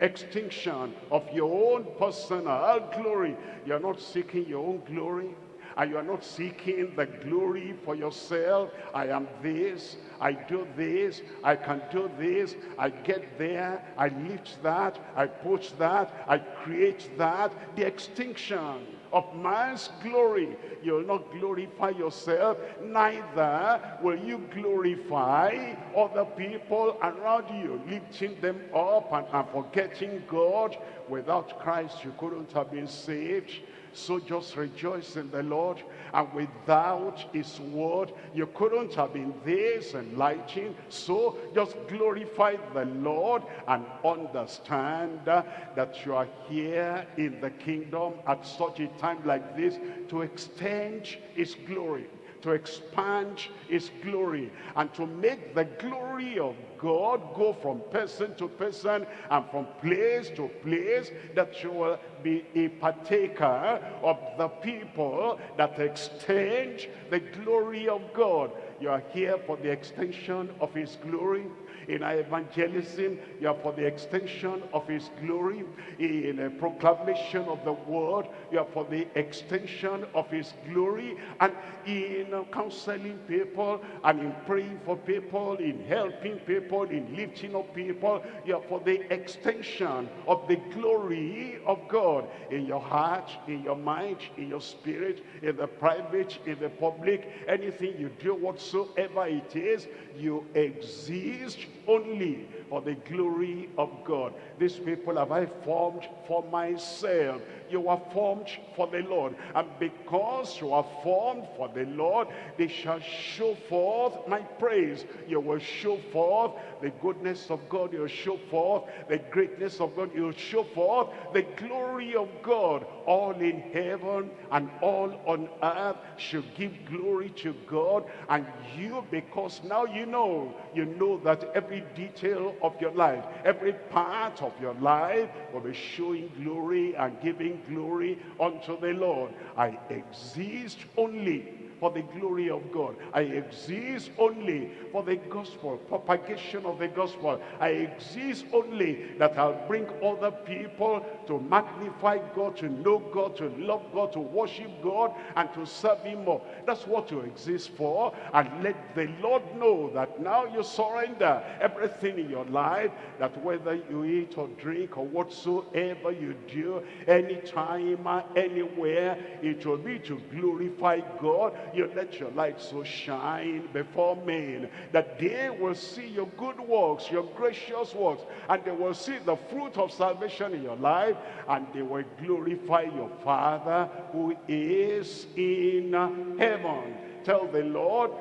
Extinction of your own personal glory. You're not seeking your own glory and you are not seeking the glory for yourself. I am this, I do this, I can do this, I get there, I lift that, I push that, I create that. The extinction of man's glory. You'll not glorify yourself, neither will you glorify other people around you, lifting them up and, and forgetting God. Without Christ, you couldn't have been saved. So just rejoice in the Lord. And without his word, you couldn't have been this enlightened. So just glorify the Lord and understand that you are here in the kingdom at such a time like this to extend his glory to expand his glory and to make the glory of God go from person to person and from place to place that you will be a partaker of the people that extend the glory of God. You are here for the extension of his glory in our evangelism, you are for the extension of his glory. In a proclamation of the word, you are for the extension of his glory. And in uh, counseling people and in praying for people, in helping people, in lifting up people, you are for the extension of the glory of God in your heart, in your mind, in your spirit, in the private, in the public, anything you do whatsoever it is, you exist only for the glory of God. These people have I formed for myself. You are formed for the Lord. And because you are formed for the Lord, they shall show forth my praise. You will show forth the goodness of God. You'll show forth the greatness of God. You'll show forth the glory of God. All in heaven and all on earth should give glory to God. And you, because now you know, you know that every detail of your life, every part of your life will be showing glory and giving glory unto the Lord. I exist only for the glory of God. I exist only for the gospel, propagation of the gospel. I exist only that I'll bring other people to magnify God, to know God, to love God, to worship God, and to serve Him more. That's what you exist for. And let the Lord know that now you surrender everything in your life, that whether you eat or drink or whatsoever you do, anytime, anywhere, it will be to glorify God you let your light so shine before men that they will see your good works, your gracious works, and they will see the fruit of salvation in your life, and they will glorify your Father who is in heaven. Tell the Lord,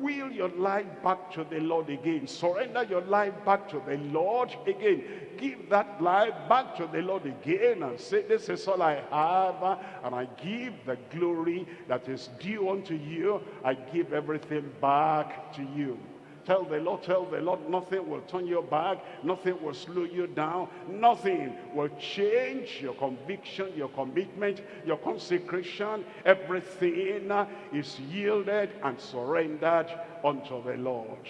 will your life back to the Lord again. Surrender your life back to the Lord again. Give that life back to the Lord again and say, this is all I have. And I give the glory that is due unto you. I give everything back to you. Tell the Lord, tell the Lord, nothing will turn you back. Nothing will slow you down. Nothing will change your conviction, your commitment, your consecration. Everything uh, is yielded and surrendered unto the Lord.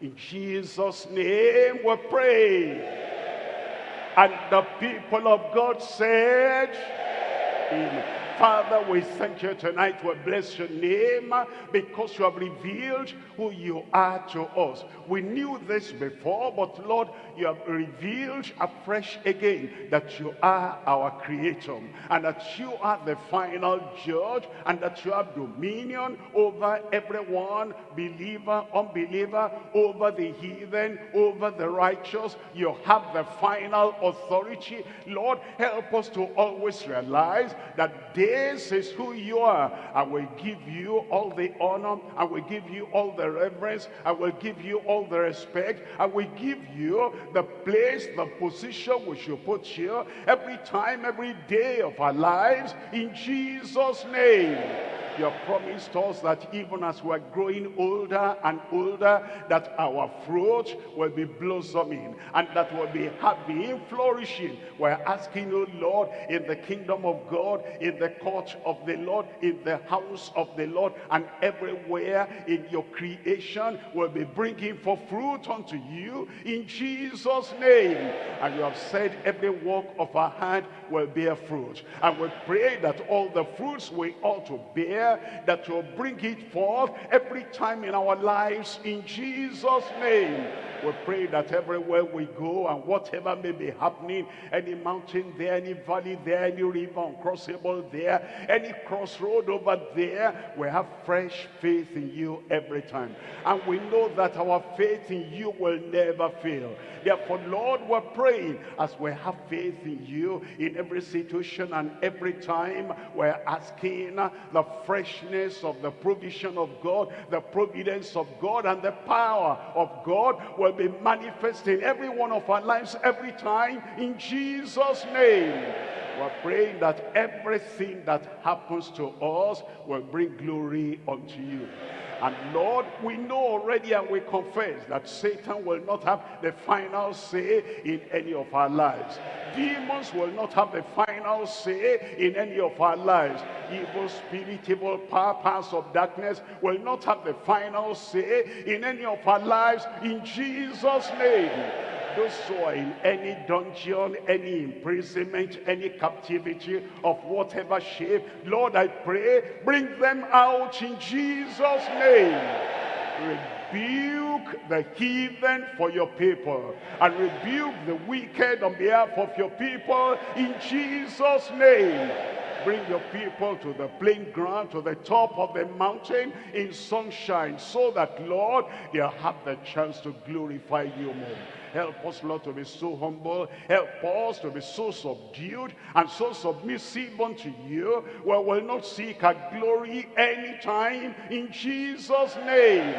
In Jesus' name we pray. And the people of God said, Amen. Father, we thank you tonight. We bless your name because you have revealed who you are to us. We knew this before, but Lord, you have revealed afresh again that you are our creator and that you are the final judge and that you have dominion over everyone, believer, unbeliever, over the heathen, over the righteous. You have the final authority. Lord, help us to always realize that this is who you are. I will give you all the honor. I will give you all the reverence. I will give you all the respect. I will give you the place, the position which you put here every time, every day of our lives in Jesus' name you have promised us that even as we're growing older and older, that our fruit will be blossoming and that will be happy, flourishing. We're asking, oh Lord, in the kingdom of God, in the court of the Lord, in the house of the Lord, and everywhere in your creation will be bringing for fruit unto you in Jesus' name. And you have said every work of our hand will bear fruit. And we pray that all the fruits we ought to bear that will bring it forth every time in our lives in Jesus' name. We pray that everywhere we go and whatever may be happening, any mountain there, any valley there, any river uncrossable there, any crossroad over there, we have fresh faith in you every time. And we know that our faith in you will never fail. Therefore, Lord, we're praying as we have faith in you in every situation and every time we're asking the freshness of the provision of God, the providence of God, and the power of God will be manifest in every one of our lives every time in Jesus' name. We're praying that everything that happens to us will bring glory unto you. And Lord, we know already and we confess that Satan will not have the final say in any of our lives. Demons will not have the final say in any of our lives. Evil spirit, evil power, powers of darkness will not have the final say in any of our lives in Jesus' name are in any dungeon, any imprisonment, any captivity of whatever shape, Lord, I pray, bring them out in Jesus' name. Rebuke the heathen for your people and rebuke the wicked on behalf of your people in Jesus' name bring your people to the plain ground, to the top of the mountain in sunshine, so that, Lord, they'll have the chance to glorify you more. Help us, Lord, to be so humble. Help us to be so subdued and so submissive unto you. We will not seek our glory anytime in Jesus' name.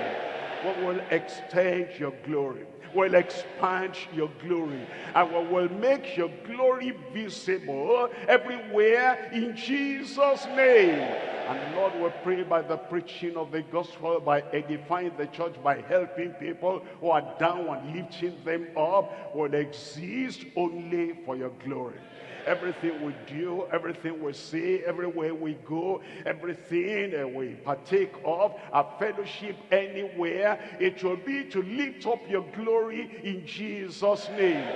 we will extend your glory will expand your glory. And we will make your glory visible everywhere in Jesus name. And Lord we pray by the preaching of the gospel by edifying the church by helping people who are down and lifting them up will exist only for your glory everything we do, everything we say, everywhere we go, everything that we partake of, our fellowship anywhere, it will be to lift up your glory in Jesus' name.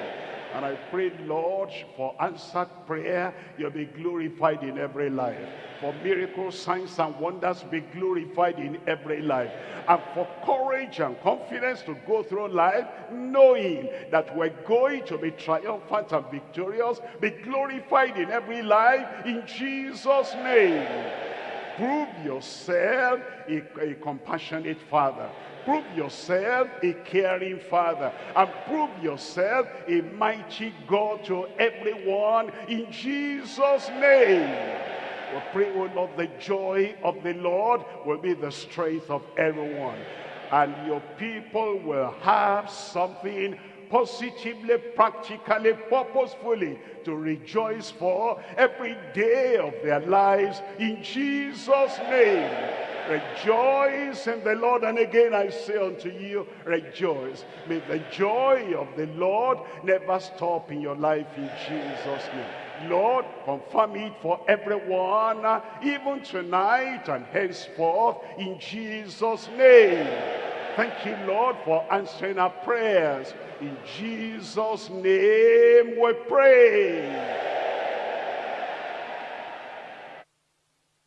And I pray, Lord, for answered prayer, you'll be glorified in every life. For miracles, signs, and wonders, be glorified in every life. And for courage and confidence to go through life, knowing that we're going to be triumphant and victorious, be glorified in every life, in Jesus' name. Prove yourself a, a compassionate father prove yourself a caring father and prove yourself a mighty God to everyone in Jesus name we pray oh Lord the joy of the Lord will be the strength of everyone and your people will have something positively, practically, purposefully to rejoice for every day of their lives in Jesus' name. Rejoice in the Lord. And again I say unto you, rejoice. May the joy of the Lord never stop in your life in Jesus' name. Lord, confirm it for everyone, even tonight and henceforth, in Jesus' name. Thank you, Lord, for answering our prayers. In Jesus' name we pray.